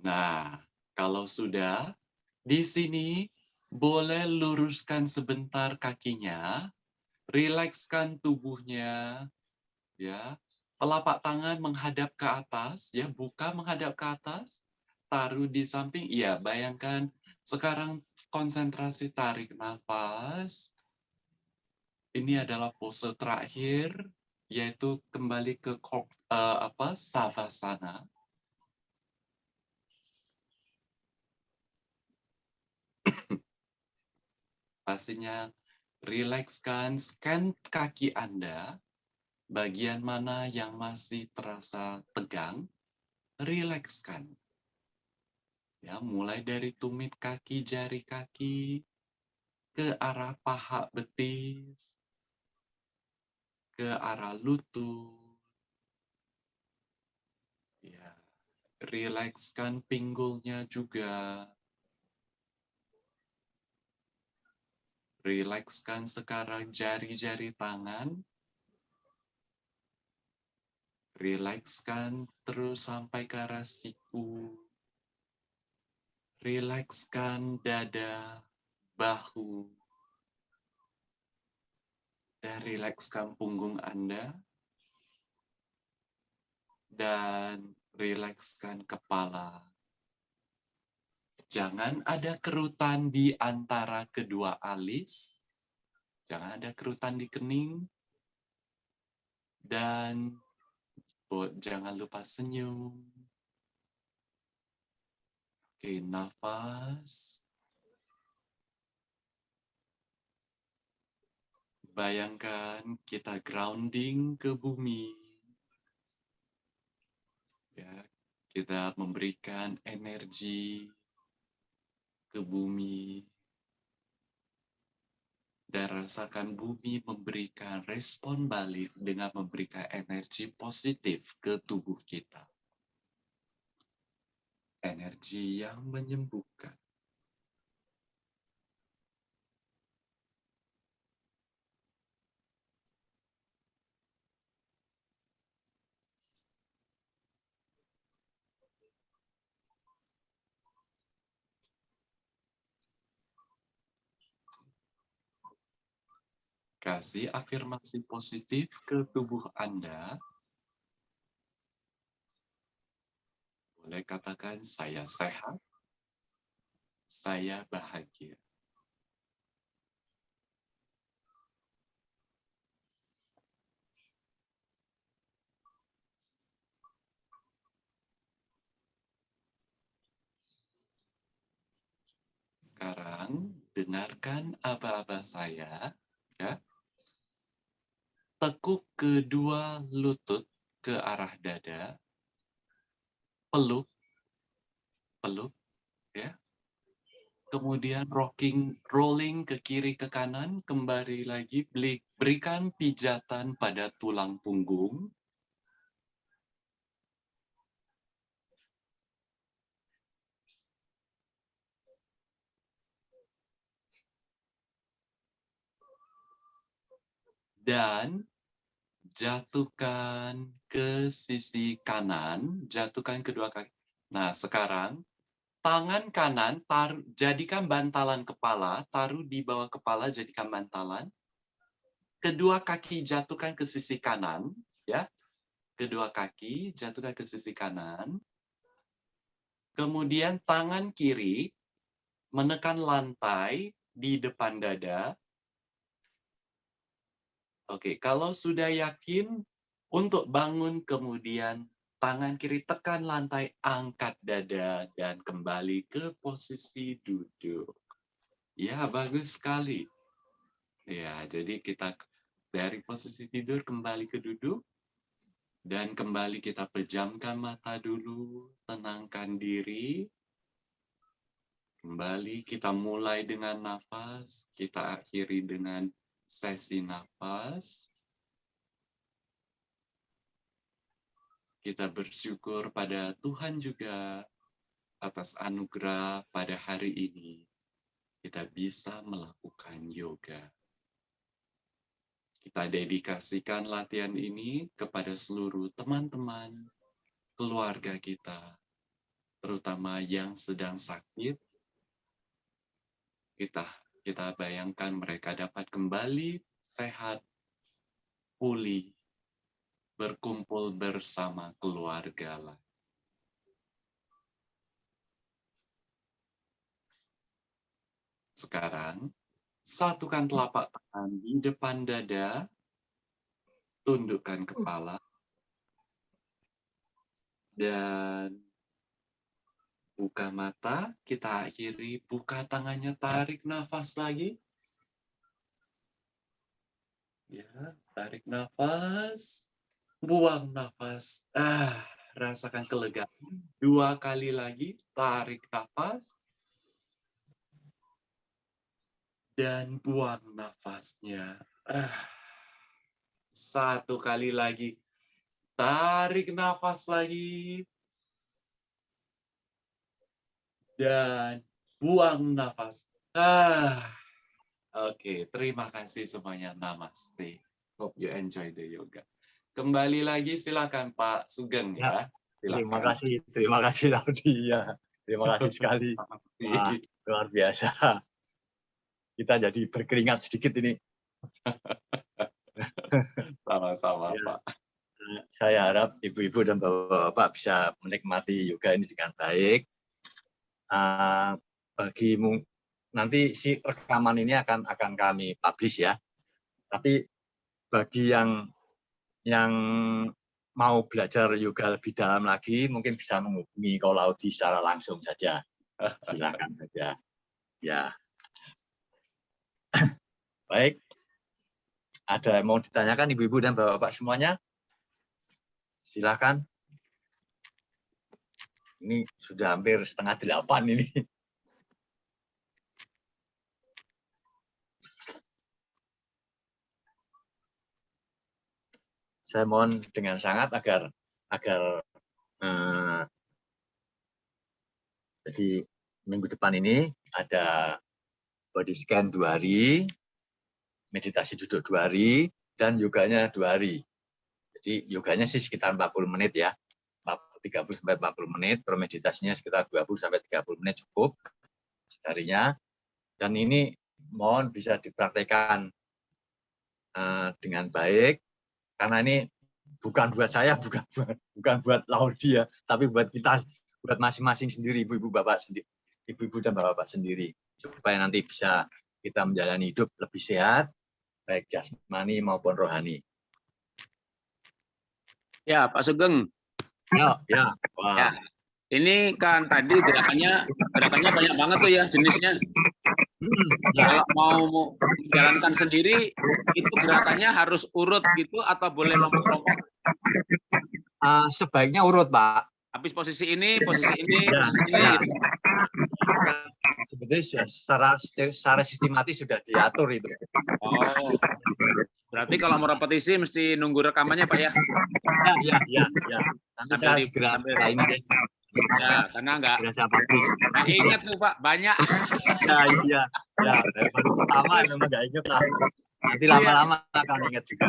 Nah, kalau sudah, di sini boleh luruskan sebentar kakinya, rilekskan tubuhnya, ya. Telapak tangan menghadap ke atas, ya, buka menghadap ke atas, taruh di samping. Iya, bayangkan sekarang konsentrasi tarik nafas. Ini adalah pose terakhir, yaitu kembali ke uh, apa savasana Pastinya rilekskan, scan kaki Anda, bagian mana yang masih terasa tegang, rilekskan. Ya, mulai dari tumit kaki, jari kaki, ke arah paha betis, ke arah lutut. Ya, rilekskan pinggulnya juga. Rilekskan sekarang jari-jari tangan. Rilekskan terus sampai ke arah siku. Rilekskan dada, bahu. Dan rilekskan punggung Anda. Dan rilekskan kepala. Jangan ada kerutan di antara kedua alis. Jangan ada kerutan di kening. Dan jangan lupa senyum. Oke, nafas. Bayangkan kita grounding ke bumi. Ya, kita memberikan energi ke bumi dan rasakan bumi memberikan respon balik dengan memberikan energi positif ke tubuh kita. Energi yang menyembuhkan. Kasih afirmasi positif ke tubuh Anda. Boleh katakan, saya sehat, saya bahagia. Sekarang, dengarkan aba-aba saya. Ya. Tekuk kedua lutut ke arah dada, peluk, peluk, ya. Kemudian rocking, rolling ke kiri ke kanan, kembali lagi, berikan pijatan pada tulang punggung. Dan jatuhkan ke sisi kanan, jatuhkan kedua kaki. Nah, sekarang tangan kanan taruh, jadikan bantalan kepala, taruh di bawah kepala jadikan bantalan. Kedua kaki jatuhkan ke sisi kanan, ya. Kedua kaki jatuhkan ke sisi kanan. Kemudian tangan kiri menekan lantai di depan dada, Oke, kalau sudah yakin untuk bangun kemudian tangan kiri tekan lantai, angkat dada dan kembali ke posisi duduk. Ya, bagus sekali. Ya, jadi kita dari posisi tidur kembali ke duduk dan kembali kita pejamkan mata dulu, tenangkan diri. Kembali kita mulai dengan nafas, kita akhiri dengan sesi nafas. Kita bersyukur pada Tuhan juga atas anugerah pada hari ini. Kita bisa melakukan yoga. Kita dedikasikan latihan ini kepada seluruh teman-teman, keluarga kita, terutama yang sedang sakit. Kita kita bayangkan mereka dapat kembali sehat, pulih, berkumpul bersama keluarga lah. Sekarang, satukan telapak tangan di depan dada, tundukkan kepala, dan Buka mata, kita akhiri, buka tangannya, tarik nafas lagi. Ya, tarik nafas, buang nafas. Ah, rasakan kelegaan. Dua kali lagi, tarik nafas. Dan buang nafasnya. Ah, satu kali lagi, tarik nafas lagi dan buang nafas. Ah, Oke, okay, terima kasih semuanya. Namaste. Hope you enjoy the yoga. Kembali lagi silakan Pak Sugeng ya. ya terima kasih, terima kasih Laudi ya. Terima kasih sekali. Wah, luar biasa. Kita jadi berkeringat sedikit ini. Sama-sama ya. Pak. Saya harap ibu-ibu dan bapak-bapak bisa menikmati yoga ini dengan baik uh, bagi nanti si rekaman ini akan akan kami publish ya. Tapi bagi yang yang mau belajar yoga lebih dalam lagi mungkin bisa menghubungi Kolaudi secara langsung saja. Silakan saja. Ya. Baik. Ada yang mau ditanyakan ibu-ibu dan bapak-bapak semuanya? Silakan. Ini sudah hampir setengah delapan ini. Saya mohon dengan sangat agar agar eh, jadi minggu depan ini ada body scan dua hari, meditasi duduk dua hari, dan yoganya dua hari. Jadi yoganya sih sekitar 40 menit ya, 30 sampai 40 menit, kalau meditasinya sekitar 20 sampai 30 menit cukup seharinya. Dan ini mohon bisa dipraktekkan uh, dengan baik, karena ini bukan buat saya, bukan buat, bukan buat Laudi ya, tapi buat kita, buat masing-masing sendiri, ibu-ibu bapak sendiri, ibu-ibu dan bapak-bapak sendiri, supaya nanti bisa kita menjalani hidup lebih sehat, baik jasmani maupun rohani. Ya, Pak Sugeng. Ya, ya. Wah. Ya. Ini kan tadi gerakannya gerakannya banyak banget tuh ya jenisnya. Hmm, ya. Kalau mau menjalankan sendiri itu gerakannya harus urut gitu atau boleh lompok-lompok? Uh, sebaiknya urut, Pak. Habis posisi ini, posisi ini, Ya, posisi ini. ya. gitu. Sebetulnya secara secara sistematis sudah diatur itu. Oh. Berarti kalau mau repetisi mesti nunggu rekamannya Pak ya? Ya, ya, ya, ya. Nanti saya segera ini deh. Ya, karena enggak Segera saya publish. nggak ingat tuh Pak, banyak. Ya, iya. Ya, baru pertama memang nggak inget lah. Nanti lama-lama akan ingat juga.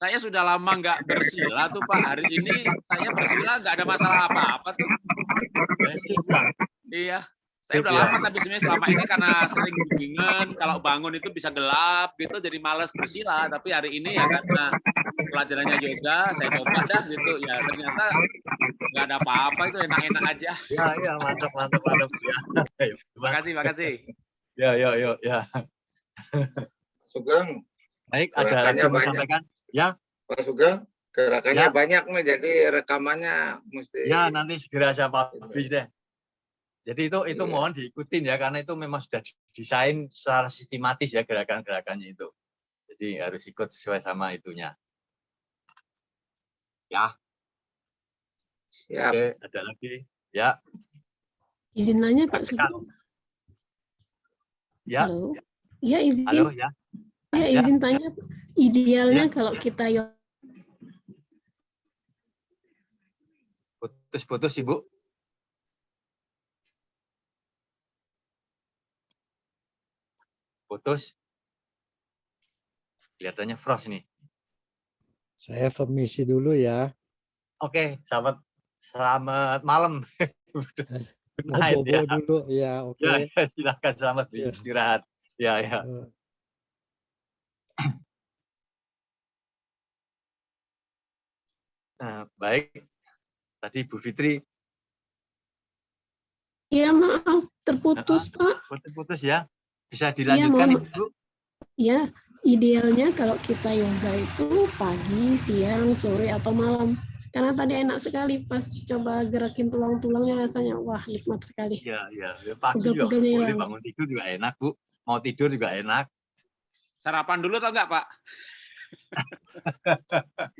Saya sudah lama nggak bersila tuh Pak. Hari ini saya bersila nggak ada masalah apa-apa tuh. Lah. Iya. Saya udah Iya. lama tapi sebenarnya selama ini karena sering bimbingan kalau bangun itu bisa gelap gitu jadi males bersila tapi hari ini ya karena pelajarannya yoga saya coba dah gitu ya ternyata nggak ada apa-apa itu enak-enak aja. Ya, ya, mantap, mantap, mantap. Ya, Ayo, Makasih, makasih. ya, ya, ya, ya. Sugeng, Baik, ada yang mau sampaikan? Pak Sugeng, gerakannya Ya. banyak nih, jadi rekamannya mesti. Ya, nanti segera saya publish deh. Jadi itu itu Iya. mohon diikutin ya karena itu memang sudah didesain secara sistematis ya gerakan-gerakannya itu. Jadi harus ikut sesuai sama itunya. Ya, Siap. oke, ada lagi. Ya, Izin nanya Pak. Sugeng. ya, Halo. Ya izin. halo ya. Ya ya. izin tanya. Idealnya kalau kita yo- Putus-putus Ibu. Putus. Kelihatannya frost nih. Saya permisi dulu ya. Oke, selamat selamat malam. Night, bobo ya. dulu ya, oke. Ya, ya, silakan selamat Ya. istirahat. Ya, ya. Eh, Nah, baik. Tadi Bu Fitri ya maaf terputus Pak. putus-putus ya. Bisa dilanjutkan mohon Ibu? Ya idealnya kalau kita yoga itu pagi, siang, sore atau malam. Karena tadi enak sekali pas coba gerakin tulang-tulangnya rasanya wah nikmat sekali. Iya, iya. Ya, Pagi juga Pegel-pegelnya boleh bangun tidur juga enak, Bu. Mau tidur juga enak. Sarapan dulu atau enggak Pak?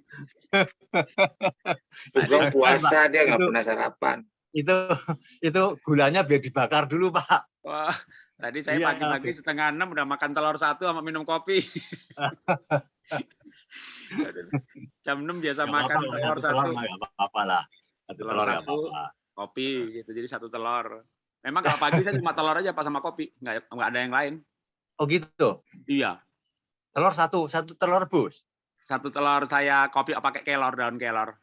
Sugeng puasa, dia nggak pernah sarapan. Itu itu gulanya biar dibakar dulu, Pak. Wah, tadi saya Iya, pagi-pagi setengah enam udah makan telur satu sama minum kopi. Jam 6 biasa Nggak makan lah, telur satu telur apa-apa lah. Satu Telur telur satu. apa-apa. kopi gitu. Jadi satu telur. Memang kalau pagi saya cuma telur aja pas sama kopi, nggak nggak ada yang lain. Oh gitu. Iya, Telur satu, satu telur rebus. satu telur saya kopi pakai kelor daun kelor.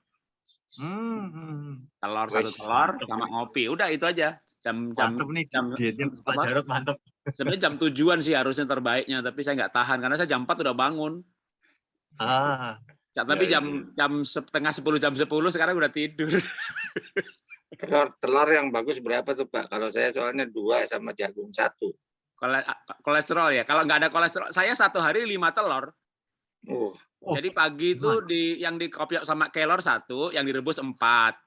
Hmm, hmm. Telur satu telur sama ngopi. Udah itu aja. Jam jam Mantep nih, jam- dietnya Pak apa? Jarot mantep. sebenarnya jam tujuan sih harusnya terbaiknya, tapi saya nggak tahan karena saya jam 4 udah bangun. Ah, Ya, tapi Ya, ya, jam jam setengah sepuluh jam 10 sekarang udah tidur. Telur, telur yang bagus berapa tuh Pak? Kalau saya soalnya dua sama jagung satu. Kole- kolesterol ya. Kalau nggak ada kolesterol, saya satu hari lima telur. Uh, Oh, Jadi pagi itu di yang di kopi sama kelor satu, yang direbus empat.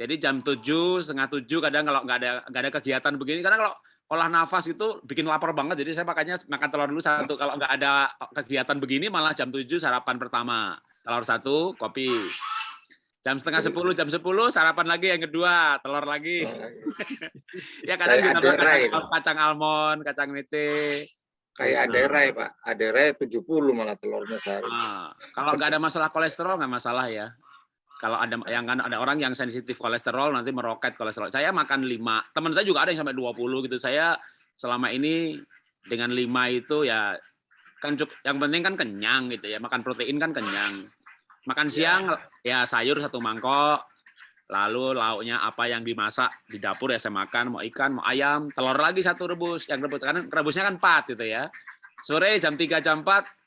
Jadi jam tujuh setengah tujuh kadang kalau nggak ada nggak ada kegiatan begini, karena kalau olah nafas itu bikin lapar banget. Jadi saya makanya makan telur dulu satu. Kalau nggak ada kegiatan begini malah jam 7 sarapan pertama. Telur satu, kopi. Jam setengah sepuluh, jam sepuluh sarapan lagi yang kedua, telur lagi. ya kadang aderai, kacang, kacang almond, kacang mete. Kayak aderai, Pak. Aderai 70 malah telurnya sehari. Ah, kalau nggak ada masalah kolesterol nggak masalah ya. Kalau ada yang kan ada orang yang sensitif kolesterol nanti meroket kolesterol. Saya makan 5. Teman saya juga ada yang sampai 20 gitu. Saya selama ini dengan 5 itu ya kan yang penting kan kenyang gitu ya. Makan protein kan kenyang. Makan siang ya sayur satu mangkok. Lalu lauknya apa yang dimasak di dapur ya saya makan, mau ikan, mau ayam, telur lagi satu rebus. Yang rebus karena rebusnya kan 4 gitu ya. Sore jam 3 jam 4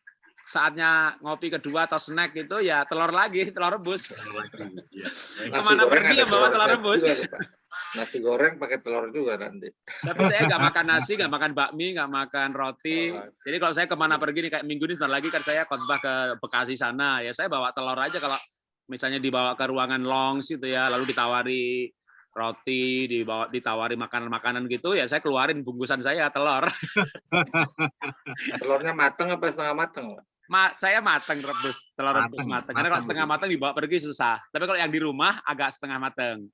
saatnya ngopi kedua atau snack itu ya telur lagi, telur rebus. Ke mana pergi ya bawa telur rebus. juga. Nasi goreng pakai telur juga nanti. Tapi saya nggak makan nasi, nggak makan bakmi, nggak makan roti. Jadi kalau saya ke mana pergi nih kayak minggu ini sebentar lagi kan saya khotbah ke Bekasi sana, ya saya bawa telur aja kalau misalnya dibawa ke ruangan longs gitu ya, lalu ditawari roti, dibawa ditawari makanan-makanan gitu, ya saya keluarin bungkusan saya telur. Telurnya mateng apa setengah mateng? Ma, saya mateng rebus telur rebus Mateng, mateng. Karena kalau mateng setengah mateng dibawa pergi susah. Tapi kalau yang di rumah agak setengah mateng.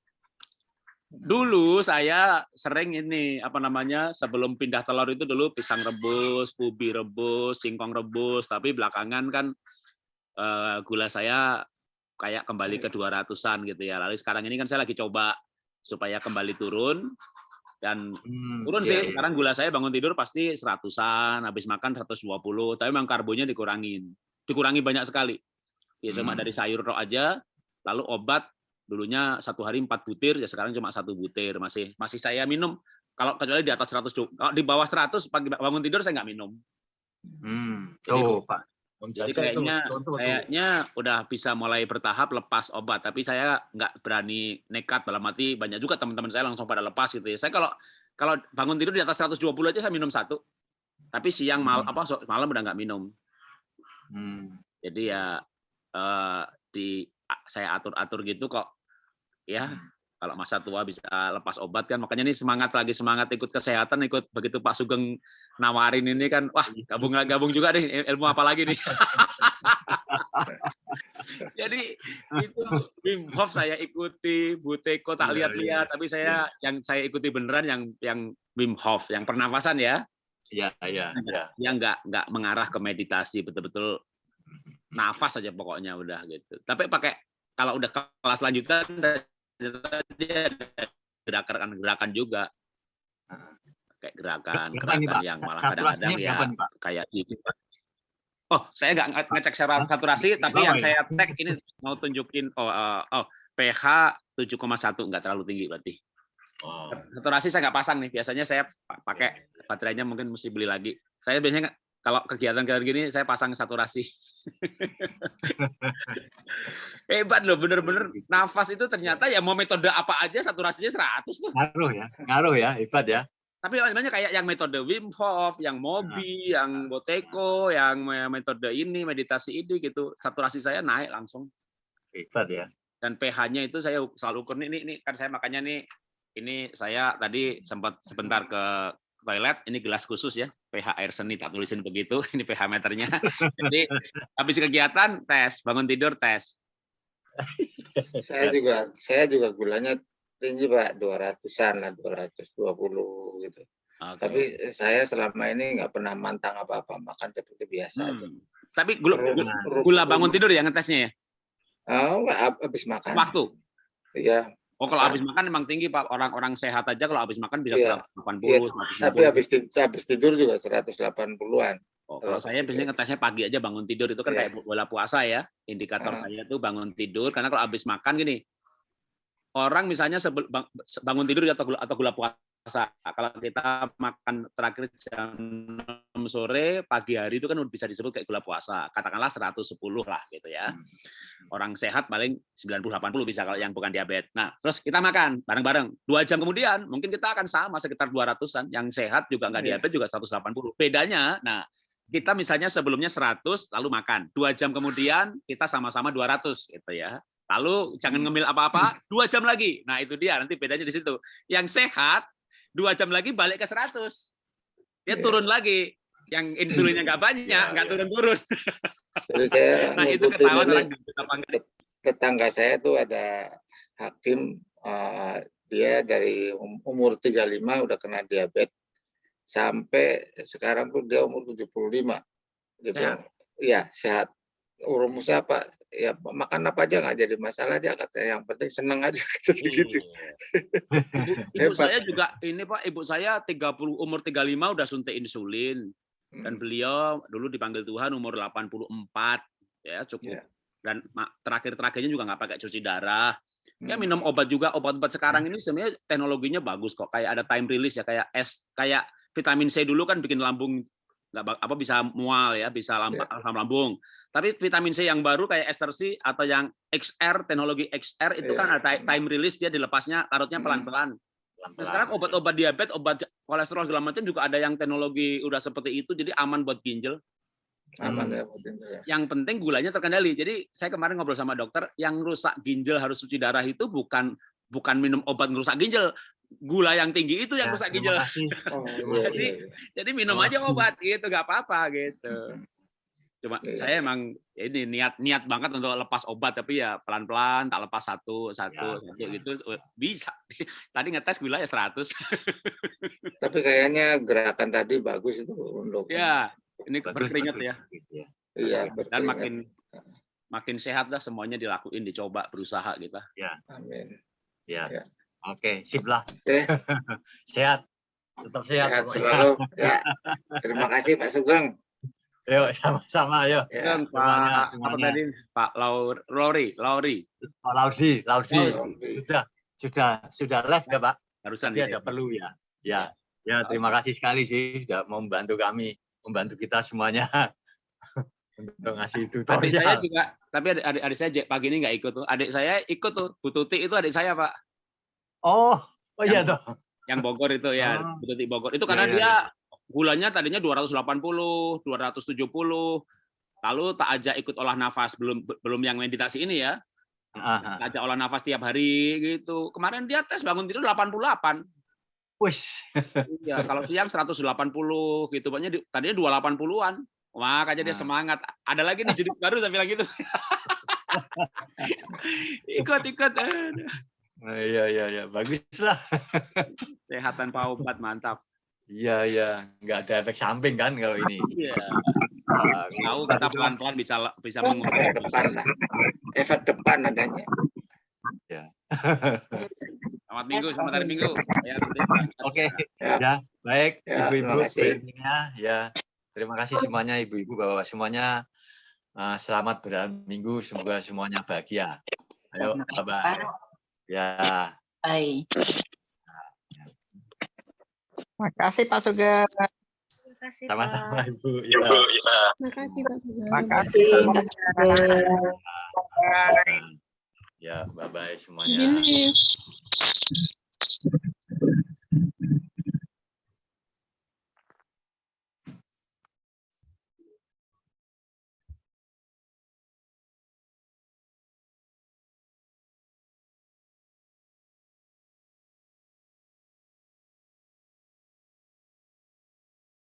Dulu saya sering ini apa namanya sebelum pindah telur itu dulu pisang rebus, ubi rebus, singkong rebus. Tapi belakangan kan eh, gula saya kayak kembali ke 200-an gitu ya. Lalu sekarang ini kan saya lagi coba supaya kembali turun dan Hmm, turun iya, sih iya. sekarang gula saya bangun tidur pasti seratusan habis makan 120 tapi memang karbonya dikurangin dikurangi banyak sekali ya cuma Hmm. dari sayur tok aja lalu obat dulunya satu hari empat butir ya sekarang cuma satu butir masih masih saya minum kalau kecuali di atas 100 du- kalau di bawah 100 pagi bangun tidur saya nggak minum Hmm, Jadi- Pak. Jadi Jajil itu kayaknya kayaknya udah bisa mulai bertahap lepas obat tapi saya nggak berani nekat dalam arti banyak juga teman-teman saya langsung pada lepas gitu ya. Saya kalau kalau bangun tidur di atas 120 aja saya minum satu. Tapi siang mal Hmm. apa malam udah nggak minum. Hmm, jadi ya eh, di saya atur atur gitu kok. Ya Hmm. Kalau masa tua bisa lepas obat kan makanya ini semangat lagi semangat ikut kesehatan ikut begitu Pak Sugeng nawarin ini kan wah gabung gabung juga nih ilmu apa lagi nih? Jadi itu Wim Hof saya ikuti Buteko tak Iya, lihat-lihat tapi saya yang saya ikuti beneran yang yang Wim Hof yang pernafasan ya. Iya, iya, iya. yang nggak nggak mengarah ke meditasi betul-betul nafas saja pokoknya udah gitu. Tapi pakai kalau udah kelas lanjutan dia ada gerakan-gerakan juga kayak gerakan nih, gerakan Pak? yang malah kadang-kadang ya berapa nih, Pak? kayak gitu. Oh, saya nggak nge- ngecek secara saturasi, tapi yang ya? saya tag ini mau tunjukin oh, eh, oh pH 7,1 nggak terlalu tinggi berarti. Oh, Saturasi saya nggak pasang nih. Biasanya saya pa- pakai baterainya mungkin mesti beli lagi. Saya biasanya kalau kegiatan-kegiatan gini saya pasang saturasi. Hebat loh, bener-bener nafas itu ternyata ya mau metode apa aja saturasinya 100 tuh. ngaruh ya, ngaruh ya, hebat ya. Tapi sebenarnya kayak yang metode Wim Hof, yang Mobi, yang Boteko, yang me- metode ini, meditasi ini gitu. Saturasi saya naik langsung. Hebat ya. Dan pH-nya itu saya selalu ukur nih, ini, ini kan saya makanya nih ini saya tadi sempat sebentar ke toilet, ini gelas khusus ya, pH air seni tak tulisin begitu, ini pH meternya. Jadi habis kegiatan tes, bangun tidur tes. Saya juga saya juga gulanya tinggi Pak, 200-an lah, 220 gitu. Oke. Tapi saya selama ini nggak pernah mantang apa-apa, makan seperti biasa aja. Hmm. Tapi gula, gula, bangun tidur ya ngetesnya ya? Oh, nggak, hab- habis makan. Waktu. Iya, Oh kalau Makan. habis makan memang tinggi Pak. Orang-orang sehat aja kalau habis makan bisa Iya. 180, Iya, 190. tapi habis tidur, habis tidur juga 180-an. Oh, Kalau kalau saya biasanya ngetesnya pagi aja bangun tidur itu kan Iya. kayak bola puasa ya. Indikator Ah. saya tuh bangun tidur karena kalau habis makan gini. Orang misalnya sebel- bangun tidur atau gula, atau gula puasa. Kalau kita makan terakhir jam 6 sore, pagi hari itu kan bisa disebut kayak gula puasa. Katakanlah 110 lah gitu ya. Hmm. Orang sehat paling 90-80 bisa kalau yang bukan diabetes. Nah, terus kita makan bareng-bareng. Dua jam kemudian mungkin kita akan sama sekitar 200-an. Yang sehat juga nggak Iya. diabetes juga 180. Bedanya, nah kita misalnya sebelumnya 100 lalu makan. Dua jam kemudian kita sama-sama 200 gitu ya. Lalu jangan Hmm. ngemil apa-apa, dua jam lagi. Nah itu dia nanti bedanya di situ. Yang sehat dua jam lagi balik ke 100. Dia Iya. turun lagi. Yang insulinnya nggak banyak, Iya, nggak iya. turun-turun. Jadi saya Nah itu ketahuan ini orang gendut apa enggak. tetangga saya tuh ada hakim eh, dia dari um- umur 35 udah kena diabetes sampai sekarang tuh dia umur 75 dia bilang iya sehat umur siapa ya makan apa aja nggak jadi masalah dia katanya yang penting seneng aja gitu gitu Ibu, ibu Hebat. saya juga ini Pak, ibu saya 30 umur 35 udah suntik insulin dan Hmm, beliau dulu dipanggil Tuhan umur 84 ya cukup. Iya. Dan terakhir-terakhirnya juga nggak pakai cuci darah. Ya hmm. minum obat juga, obat-obat sekarang ini sebenarnya teknologinya bagus kok. Kayak ada time release ya kayak es kayak vitamin C dulu kan bikin lambung nggak apa bisa mual ya, bisa lamb- Iya. asam lambung. Tapi vitamin C yang baru kayak ester C atau yang XR, teknologi XR itu Iya. kan ada ti- time release dia dilepasnya karotnya Hmm. pelan-pelan. Nah, Pelan-pelan. sekarang obat-obat diabetes, obat kolesterol segala macam juga ada yang teknologi udah seperti itu, jadi aman buat ginjal. aman Hmm. ya mungkin ya. Yang penting gulanya terkendali. Jadi saya kemarin ngobrol sama dokter, yang rusak ginjal harus cuci darah itu bukan bukan minum obat ngerusak ginjal, gula yang tinggi itu yang Ya, rusak ginjal. Oh, Jadi, iya, iya. Jadi minum Oh. aja obat gitu, nggak apa-apa gitu. Cuma Iya. saya emang ya ini niat niat banget untuk lepas obat, tapi ya pelan-pelan, tak lepas satu satu Ya, satu gitu bisa. Tadi ngetes gula ya 100. tapi kayaknya gerakan tadi bagus itu untuk ya, ini Bagus, berkeringat bagus, ya. bagus, ya. iya dan berkeringat. makin makin sehat lah semuanya dilakuin dicoba berusaha kita amin Ya. Ya. Oke, sip lah. Oke. Sehat. Tetap sehat. sehat selalu ya terima kasih Pak Sugeng Yuk, sama-sama. Yuk. ya Kan, semuanya, Pak apa tadi Pak Laur Lori Lauri Pak Laudi, Laudi. Laudi. Sudah, sudah, sudah live ya, Pak? barusan Tadi di- ada perlu ya. Ya, ya terima kasih sekali sih sudah mau membantu kami, membantu kita semuanya untuk ngasih adik saya tutorial. juga tapi adik, adik, adik saya pagi ini nggak ikut tuh adik saya ikut tuh Bu Tuti itu adik saya Pak Oh, oh iya toh. yang Bogor itu ya Ah. Bu Tuti Bogor itu karena Ya, ya, dia gulanya tadinya 280 270 lalu tak ajak ikut olah nafas belum belum yang meditasi ini ya tak ajak olah nafas tiap hari gitu kemarin dia tes bangun tidur 88 Wis. Iya, kalau siang 180 gitu, pokoknya di- tadinya 280-an. Makanya dia Nah. semangat. Ada lagi nih judul baru saya bilang gitu. ikut ikut Aduh. Nah, iya iya iya, bagus lah. sehat tanpa obat mantap. Iya iya, nggak ada efek samping kan kalau ini. Iya, Wah, tahu kita pelan-pelan bisa bisa efek mengurangi. depan lah efek depan adanya Selamat minggu, selamat hari minggu. Ya, Oke, Ya. ya baik Ya, ibu-ibu intinya ya terima kasih semuanya ibu-ibu bapak semuanya uh, selamat berminggu semoga semuanya bahagia. Ayo bye bye. Ya. Hai. Makasih Pak Sugeng. Terima kasih, Sama-sama Pak. ibu. Ya. Makasih Pak Sugeng. Makasih semuanya. Bye. Ya bye bye semuanya. Izin nih.